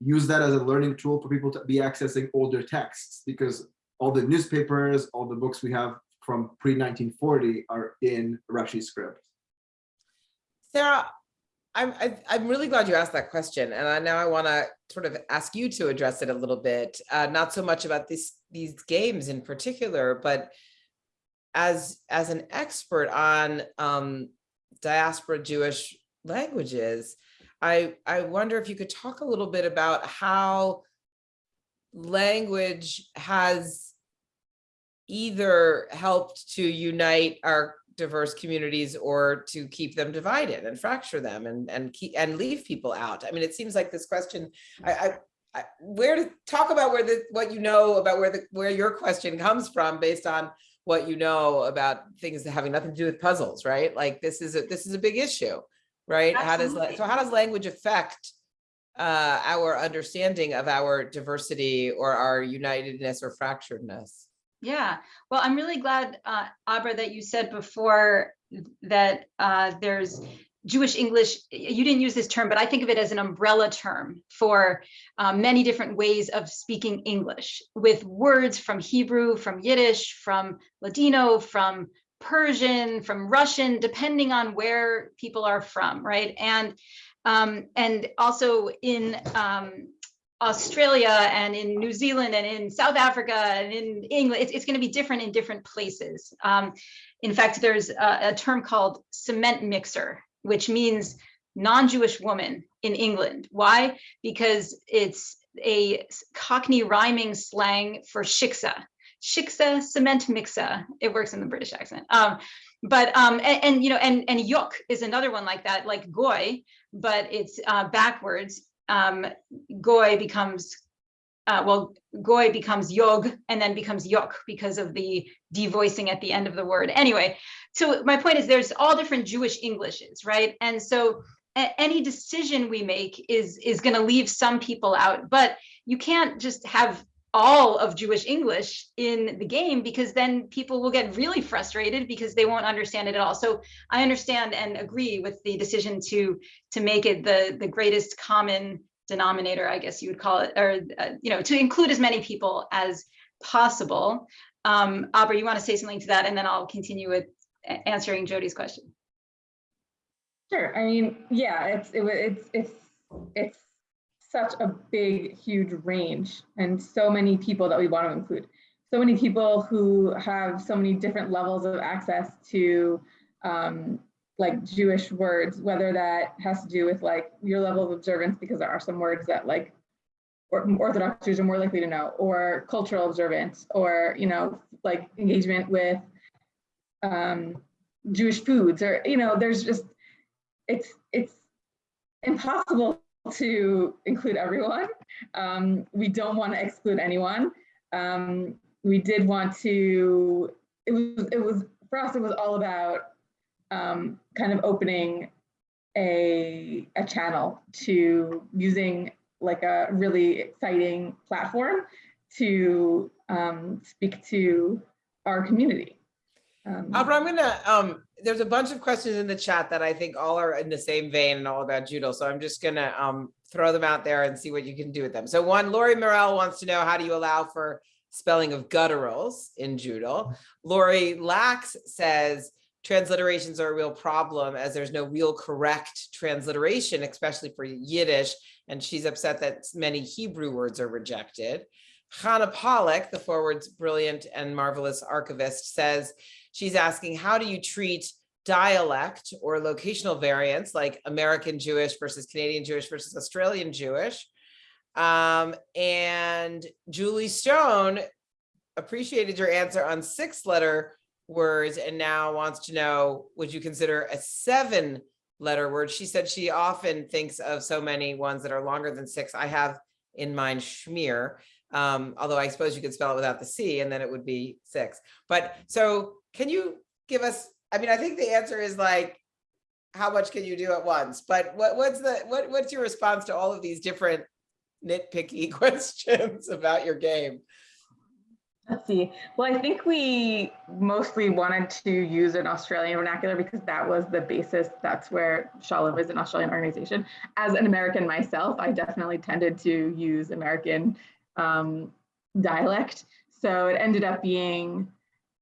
[SPEAKER 2] use that as a learning tool for people to be accessing older texts because all the newspapers, all the books we have from pre 1940 are in Rushi script.
[SPEAKER 1] Sarah, I'm, I'm really glad you asked that question. And I now I want to sort of ask you to address it a little bit, uh, not so much about this, these games in particular, but as, as an expert on um, diaspora Jewish languages, I, I wonder if you could talk a little bit about how language has either helped to unite our diverse communities or to keep them divided and fracture them and and keep and leave people out. I mean, it seems like this question, I, I, I where to talk about where the what you know about where the where your question comes from based on what you know about things having nothing to do with puzzles, right? Like this is a this is a big issue, right? How does so how does language affect uh, our understanding of our diversity or our unitedness or fracturedness?
[SPEAKER 5] Yeah, well, I'm really glad, uh, Abra, that you said before that uh, there's Jewish English. You didn't use this term, but I think of it as an umbrella term for uh, many different ways of speaking English with words from Hebrew, from Yiddish, from Ladino, from Persian, from Russian, depending on where people are from, right? And um, and also in um, Australia and in New Zealand and in South Africa and in England, it's, it's going to be different in different places. Um, in fact, there's a, a term called cement mixer, which means non-Jewish woman in England. Why? Because it's a Cockney rhyming slang for shiksa. Shiksa, cement mixer. It works in the British accent. Um, but um, and, and you know, and and yuk is another one like that, like goy, but it's uh, backwards um, goy becomes, uh, well, goy becomes yog and then becomes yok because of the devoicing at the end of the word. Anyway, so my point is there's all different Jewish Englishes, right? And so any decision we make is is going to leave some people out, but you can't just have all of Jewish English in the game because then people will get really frustrated because they won't understand it at all. So I understand and agree with the decision to to make it the the greatest common denominator, I guess you would call it, or uh, you know, to include as many people as possible. Um, Abra, you want to say something to that, and then I'll continue with answering Jody's question.
[SPEAKER 4] Sure. I mean, yeah, it's it, it's it's it's such a big, huge range, and so many people that we want to include. So many people who have so many different levels of access to um, like Jewish words, whether that has to do with like your level of observance, because there are some words that like Orthodox Jews are more likely to know, or cultural observance, or you know, like engagement with um, Jewish foods, or you know, there's just it's it's impossible to include everyone. Um, we don't want to exclude anyone. Um, we did want to. It was it was for us. It was all about um, kind of opening a a channel to using like a really exciting platform to um, speak to our community. Um,
[SPEAKER 1] Abra, I'm gonna, um, there's a bunch of questions in the chat that I think all are in the same vein and all about Joodle. So I'm just gonna, um, throw them out there and see what you can do with them. So one, Lori Morel wants to know, how do you allow for spelling of gutturals in Joodle? Lori Lax says, transliterations are a real problem as there's no real correct transliteration, especially for Yiddish. And she's upset that many Hebrew words are rejected. Hannah Pollock, the forward's brilliant and marvelous archivist, says she's asking, how do you treat dialect or locational variants like American Jewish versus Canadian Jewish versus Australian Jewish? Um, and Julie Stone appreciated your answer on six letter words and now wants to know, would you consider a seven letter word? She said she often thinks of so many ones that are longer than six. I have in mind schmear. Um, although I suppose you could spell it without the C and then it would be six. But so can you give us, I mean, I think the answer is like, how much can you do at once? But what, what's the, what, what's your response to all of these different nitpicky questions about your game?
[SPEAKER 4] Let's see. Well, I think we mostly wanted to use an Australian vernacular because that was the basis. That's where Shalom is an Australian organization. As an American myself, I definitely tended to use American um, dialect. So it ended up being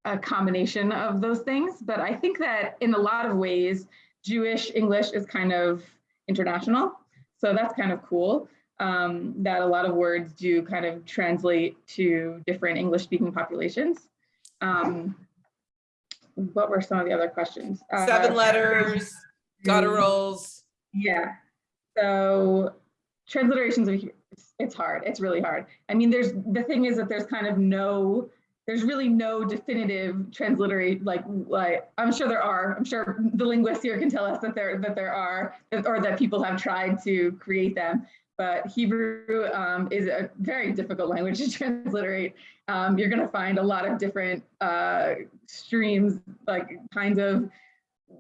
[SPEAKER 4] a combination of those things. But I think that in a lot of ways, Jewish English is kind of international. So that's kind of cool um, that a lot of words do kind of translate to different English speaking populations. Um, what were some of the other questions? Uh,
[SPEAKER 1] Seven letters, gutturals.
[SPEAKER 4] Yeah. So transliterations of it's, it's hard. It's really hard. I mean, there's the thing is that there's kind of no, there's really no definitive transliterate like like I'm sure there are. I'm sure the linguists here can tell us that there that there are or that people have tried to create them. But Hebrew um, is a very difficult language to transliterate. Um, you're going to find a lot of different uh, streams, like kinds of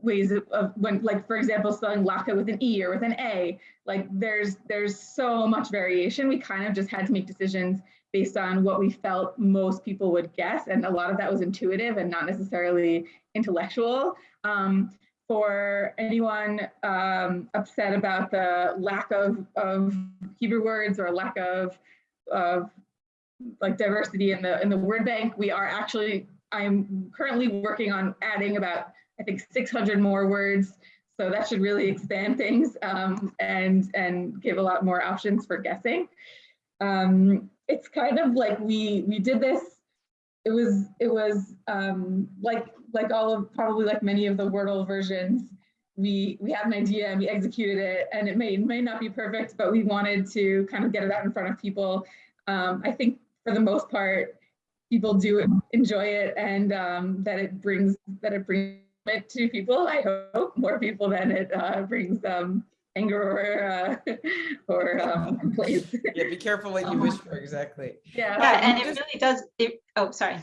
[SPEAKER 4] ways of, when like for example spelling laka with an e or with an a like there's there's so much variation. We kind of just had to make decisions based on what we felt most people would guess and a lot of that was intuitive and not necessarily intellectual. Um, for anyone um, upset about the lack of, of hebrew words or lack of of like diversity in the in the word bank we are actually i'm currently working on adding about I think 600 more words. So that should really expand things um, and, and give a lot more options for guessing. Um, it's kind of like we, we did this, it was, it was um, like, like all of, probably like many of the Wordle versions, we, we had an idea and we executed it and it may, may not be perfect, but we wanted to kind of get it out in front of people. Um, I think for the most part, people do enjoy it and um, that it brings, that it brings it to people. I hope more people than it uh, brings um, anger or uh, or um, complaints.
[SPEAKER 1] Yeah, be careful what you wish for, exactly.
[SPEAKER 4] yeah.
[SPEAKER 5] Yeah, and
[SPEAKER 1] you
[SPEAKER 5] it really does, it, oh, sorry.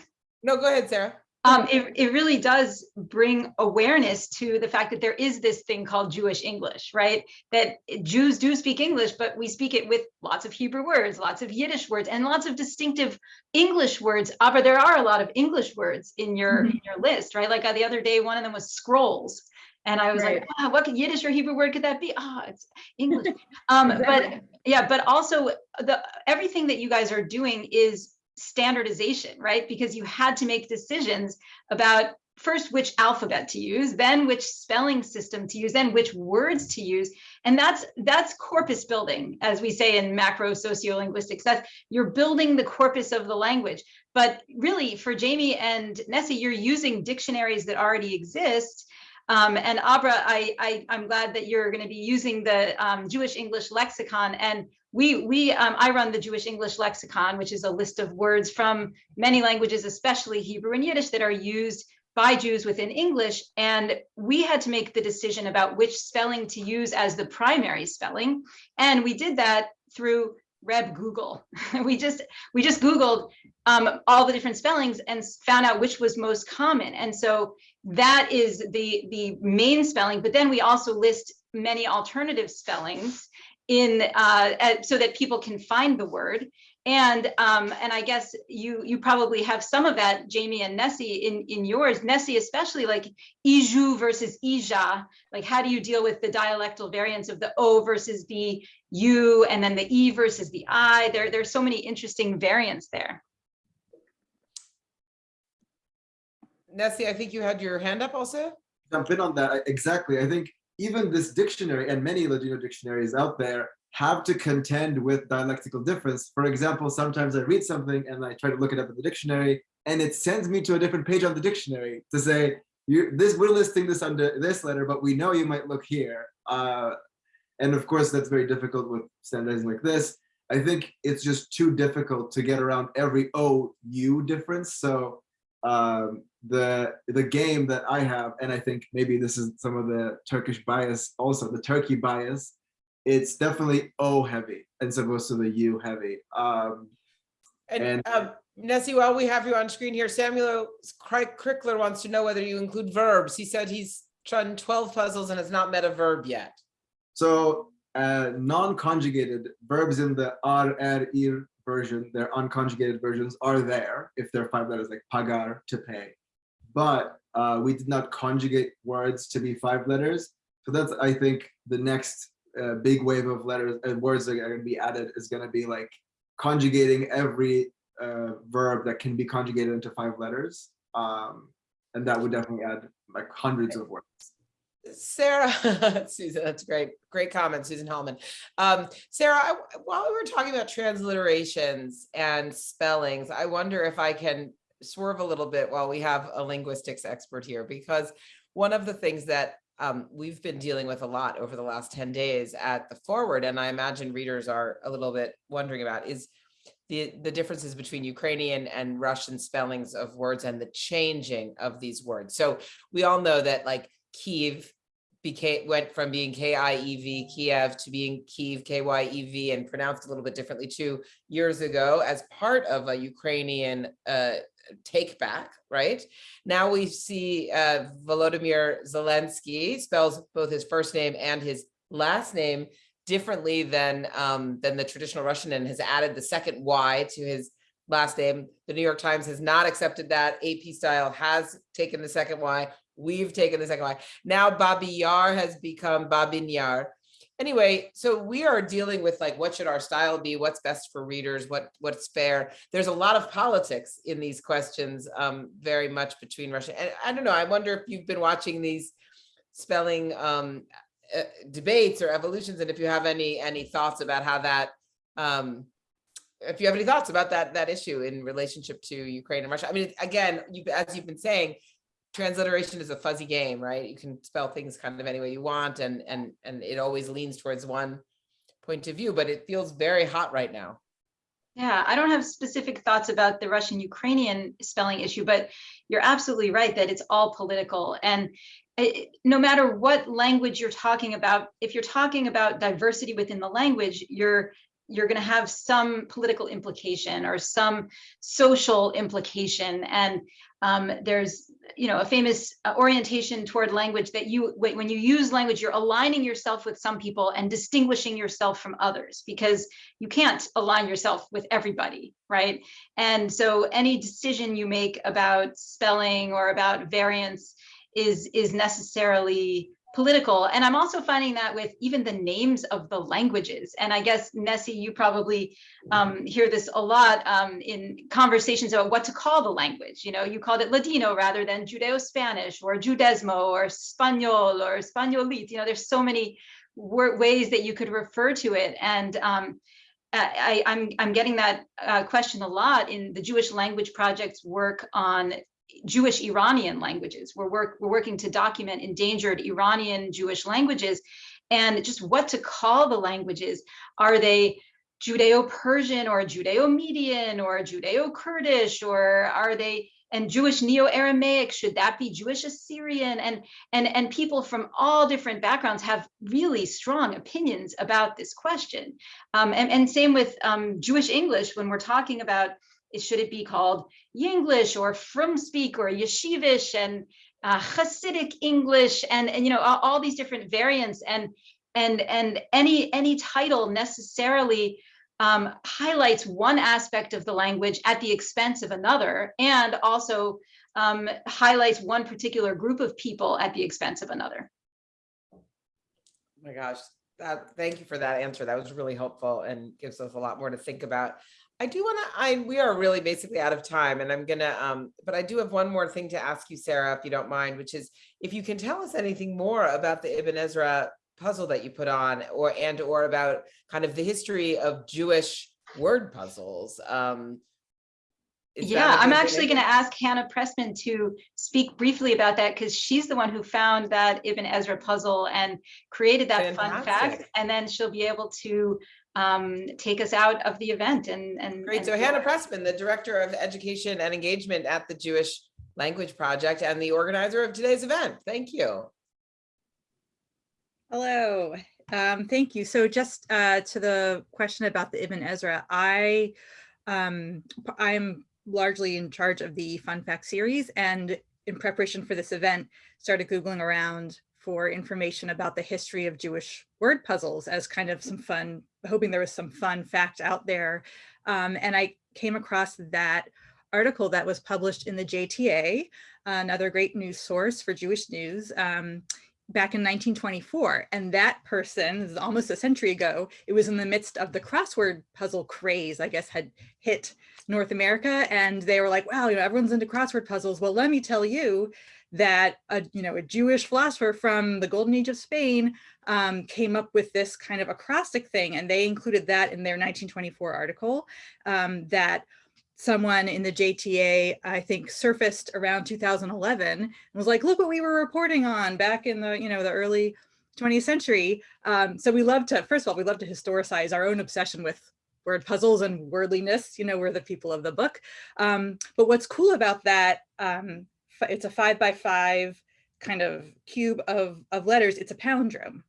[SPEAKER 1] No, go ahead, Sarah.
[SPEAKER 5] Um, it, it really does bring awareness to the fact that there is this thing called Jewish English, right? That Jews do speak English, but we speak it with lots of Hebrew words, lots of Yiddish words, and lots of distinctive English words. Uh, but there are a lot of English words in your in your list, right? Like uh, the other day, one of them was scrolls. And I was like,
[SPEAKER 4] Right.
[SPEAKER 5] "Ah, what could Yiddish or Hebrew word could that be? Ah, it's English. Um, but yeah, but also the everything that you guys are doing is standardization, right? Because you had to make decisions about first which alphabet to use, then which spelling system to use, then which words to use. And that's that's corpus building, as we say in macro sociolinguistics. That's you're building the corpus of the language. But really, for Jamie and Nessie, you're using dictionaries that already exist. Um, and Abra, I, I, I'm glad that you're going to be using the um, Jewish English lexicon. And we, we, um, I run the Jewish English lexicon, which is a list of words from many languages, especially Hebrew and Yiddish, that are used by Jews within English. And we had to make the decision about which spelling to use as the primary spelling. And we did that through Reb Google. we just we just Googled um, all the different spellings and found out which was most common. And so that is the the main spelling. But then we also list many alternative spellings in uh, uh, so that people can find the word. And um, and I guess you you probably have some of that, Jamie and Nessie, in in yours. Nessie, especially like Iju versus Ija. Like, how do you deal with the dialectal variants of the O versus the U, and then the E versus the I? There there's so many interesting variants there.
[SPEAKER 1] Nessie, I think you had your hand up also?
[SPEAKER 2] jump in on that exactly i think even this dictionary and many ladino dictionaries out there have to contend with dialectical difference. For example sometimes i read something and i try to look it up in the dictionary and it sends me to a different page on the dictionary to say this we're listing this under this letter but we know you might look here. Uh, and of course that's very difficult with standardizing like this. I think it's just too difficult to get around every o u difference. So um, the the game that I have, and I think maybe this is some of the Turkish bias, also the Turkey bias. It's definitely O heavy as opposed to the U heavy. Um,
[SPEAKER 1] And
[SPEAKER 2] And-
[SPEAKER 1] um, Nessie, while we have you on screen here, Samuel Cri- Crickler wants to know whether you include verbs. He said he's done 12 puzzles and has not met a verb yet.
[SPEAKER 2] so uh, non-conjugated verbs in the ar, er, ir version, their unconjugated versions are there if they're five letters like pagar, to pay. But uh, we did not conjugate words to be five letters. So that's, I think, the next uh, big wave of letters and words that are going to be added is going to be like conjugating every uh, verb that can be conjugated into five letters. Um, and that would definitely add like hundreds of words.
[SPEAKER 1] Sarah, Susan, that's great. Great comment, Susan Hellman. Um, Sarah, I, while we were talking about transliterations and spellings, I wonder if I can swerve a little bit while we have a linguistics expert here, because one of the things that um, we've been dealing with a lot over the last 10 days at the forward, and I imagine readers are a little bit wondering about is the, the differences between Ukrainian and Russian spellings of words and the changing of these words. So we all know that like Kiev became went from being K-I-E-V, Kiev, to being Kyiv, K-Y-E-V, and pronounced a little bit differently two years ago as part of a Ukrainian uh, take back, right? Now we see uh, Volodymyr Zelensky spells both his first name and his last name differently than um, than the traditional Russian and has added the second Y to his last name. The New York Times has not accepted that. AP Style has taken the second Y. We've taken the second Y. Now Babi Yar has become Babyn Yar. Anyway, so we are dealing with like, what should our style be? What's best for readers? What What's fair? There's a lot of politics in these questions, um, very much between Russia. And I don't know, I wonder if you've been watching these spelling um, uh, debates or evolutions and if you have any any thoughts about how that um, if you have any thoughts about that that issue in relationship to Ukraine and Russia. I mean, again, you, as you've been saying, transliteration is a fuzzy game, right? You can spell things kind of any way you want, and and and it always leans towards one point of view, but it feels very hot right now.
[SPEAKER 5] Yeah, I don't have specific thoughts about the Russian Ukrainian spelling issue, but you're absolutely right that it's all political. And it, no matter what language you're talking about, if you're talking about diversity within the language, you're you're going to have some political implication or some social implication. And um, there's, you know, a famous uh, orientation toward language that you, when you use language, you're aligning yourself with some people and distinguishing yourself from others because you can't align yourself with everybody, right? And so any decision you make about spelling or about variance is, is necessarily political. And I'm also finding that with even the names of the languages. And I guess, Nessie, you probably um, hear this a lot um, in conversations about what to call the language. You know, you called it Ladino rather than Judeo-Spanish or Judezmo or Spaniol or Spaniolit. You know, there's so many ways that you could refer to it. And um, I, am I'm, I'm getting that uh, question a lot in the Jewish Language Project's work on Jewish Iranian languages. We're, work, we're working to document endangered Iranian Jewish languages and just what to call the languages. Are they Judeo-Persian or Judeo-Median or Judeo-Kurdish or are they and Jewish Neo-Aramaic, should that be Jewish Assyrian? And, and, and people from all different backgrounds have really strong opinions about this question. Um, and, and same with um, Jewish English, when we're talking about should it be called Yinglish or Frum Speak or Yeshivish and uh, Hasidic English and, and you know all, all, these different variants and and and any any title necessarily um, highlights one aspect of the language at the expense of another and also um, highlights one particular group of people at the expense of another.
[SPEAKER 1] Oh my gosh, that, thank you for that answer. That was really helpful and gives us a lot more to think about. I do want to, I, we are really basically out of time and I'm gonna, um, but I do have one more thing to ask you, Sarah, if you don't mind, which is if you can tell us anything more about the Ibn Ezra puzzle that you put on or, and, or about kind of the history of Jewish word puzzles. Um,
[SPEAKER 5] yeah, I'm actually going to ask Hannah Pressman to speak briefly about that because she's the one who found that Ibn Ezra puzzle and created that
[SPEAKER 1] Fantastic.
[SPEAKER 5] fun fact. And then she'll be able to um, take us out of the event. And, and
[SPEAKER 1] Great.
[SPEAKER 5] and
[SPEAKER 1] So Hannah Pressman, the Director of Education and Engagement at the Jewish Language Project and the organizer of today's event. Thank you.
[SPEAKER 6] Hello, um, thank you. So just uh, to the question about the Ibn Ezra, I um, I'm largely in charge of the Fun Fact series and in preparation for this event, started Googling around for information about the history of Jewish word puzzles as kind of some fun, hoping there was some fun fact out there. Um, and I came across that article that was published in the JTA, another great news source for Jewish news, um, back in 1924. And that person, almost a century ago, it was in the midst of the crossword puzzle craze, I guess, had hit North America. And they were like, wow, you know, everyone's into crossword puzzles. Well, let me tell you that a, you know, a Jewish philosopher from the golden age of Spain um, came up with this kind of acrostic thing. And they included that in their 1924 article um, that someone in the JTA, I think surfaced around 2011 and was like, look what we were reporting on back in the, you know, the early 20th century. Um, so we love to, first of all, we love to historicize our own obsession with word puzzles and wordliness, you know, we're the people of the book. Um, but what's cool about that, um, it's a five by five kind of cube of, of letters, it's a palindrome.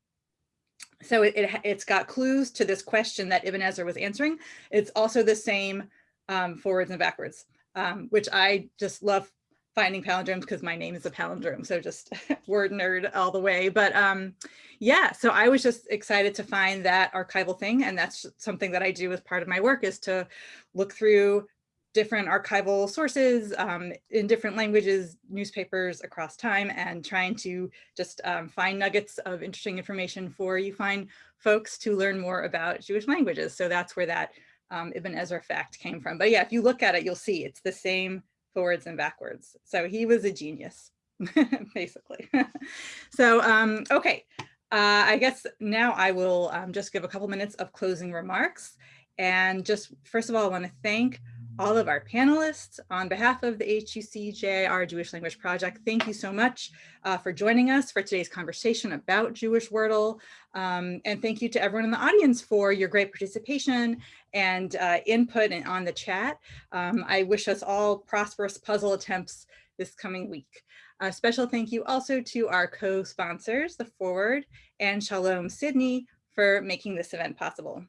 [SPEAKER 6] So it, it, it's got clues to this question that Ibn Ezra was answering. It's also the same um, forwards and backwards, um, which I just love finding palindromes because my name is a palindrome. So just word nerd all the way. But um, yeah, so I was just excited to find that archival thing. And that's something that I do as part of my work is to look through different archival sources um, in different languages, newspapers across time, and trying to just um, find nuggets of interesting information for you find folks to learn more about Jewish languages. So that's where that um, Ibn Ezra fact came from. But yeah, if you look at it, you'll see it's the same forwards and backwards. So he was a genius, basically. so, um, okay, uh, I guess now I will um, just give a couple minutes of closing remarks. And just first of all, I want to thank all of our panelists on behalf of the HUC-JIR Jewish Language Project. Thank you so much uh, for joining us for today's conversation about Jewish Wordle. Um, and thank you to everyone in the audience for your great participation and uh, input and on the chat. Um, I wish us all prosperous puzzle attempts this coming week. A special thank you also to our co-sponsors, The Forward and Shalom Sydney for making this event possible.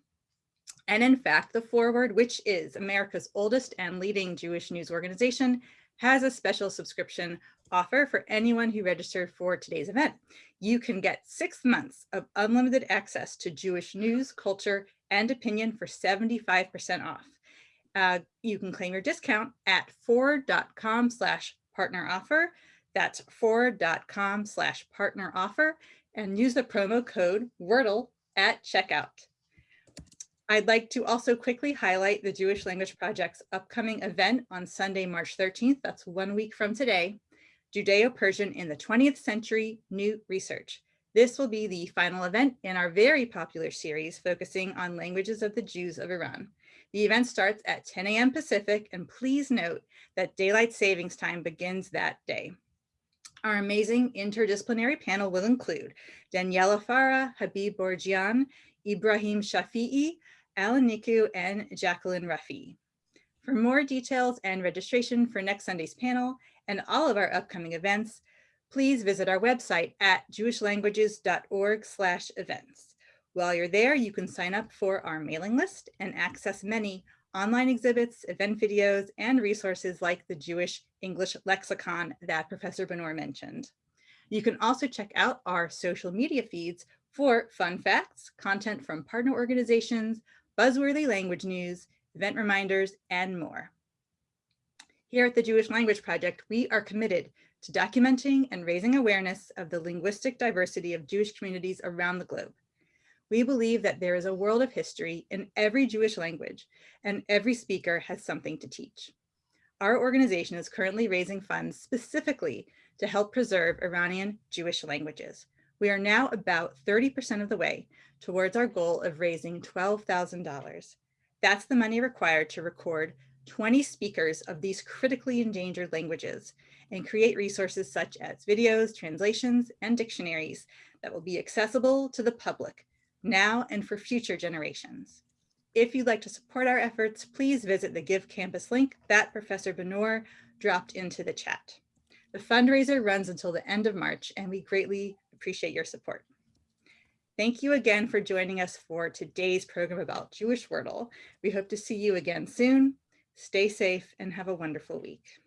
[SPEAKER 6] And in fact, The Forward, which is America's oldest and leading Jewish news organization, has a special subscription offer for anyone who registered for today's event. You can get six months of unlimited access to Jewish news, culture, and opinion for 75% off. Uh, you can claim your discount at forward.com slash partner offer. That's forward.com slash partner offer and use the promo code WORDLE at checkout. I'd like to also quickly highlight the Jewish Language Project's upcoming event on Sunday, March 13th. That's one week from today, Judeo-Persian in the 20th Century New Research. This will be the final event in our very popular series focusing on languages of the Jews of Iran. The event starts at 10 a.m. Pacific, and please note that daylight savings time begins that day. Our amazing interdisciplinary panel will include Daniela Farah, Habib Borjian, Ibrahim Shafi'i, Alan Niku, and Jacqueline Rafi. For more details and registration for next Sunday's panel and all of our upcoming events, please visit our website at jewishlanguages.org slash events. While you're there, you can sign up for our mailing list and access many online exhibits, event videos, and resources like the Jewish English lexicon that Professor Benor mentioned. You can also check out our social media feeds for fun facts, content from partner organizations, buzzworthy language news, event reminders, and more. Here at the Jewish Language Project, we are committed to documenting and raising awareness of the linguistic diversity of Jewish communities around the globe. We believe that there is a world of history in every Jewish language, and every speaker has something to teach. Our organization is currently raising funds specifically to help preserve Iranian Jewish languages. We are now about 30% of the way towards our goal of raising $12,000. That's the money required to record 20 speakers of these critically endangered languages and create resources such as videos, translations, and dictionaries that will be accessible to the public now and for future generations. If you'd like to support our efforts, please visit the Give Campus link that Professor Benor dropped into the chat. The fundraiser runs until the end of March, and we greatly appreciate your support. Thank you again for joining us for today's program about Jewish Wordle. We hope to see you again soon. Stay safe and have a wonderful week.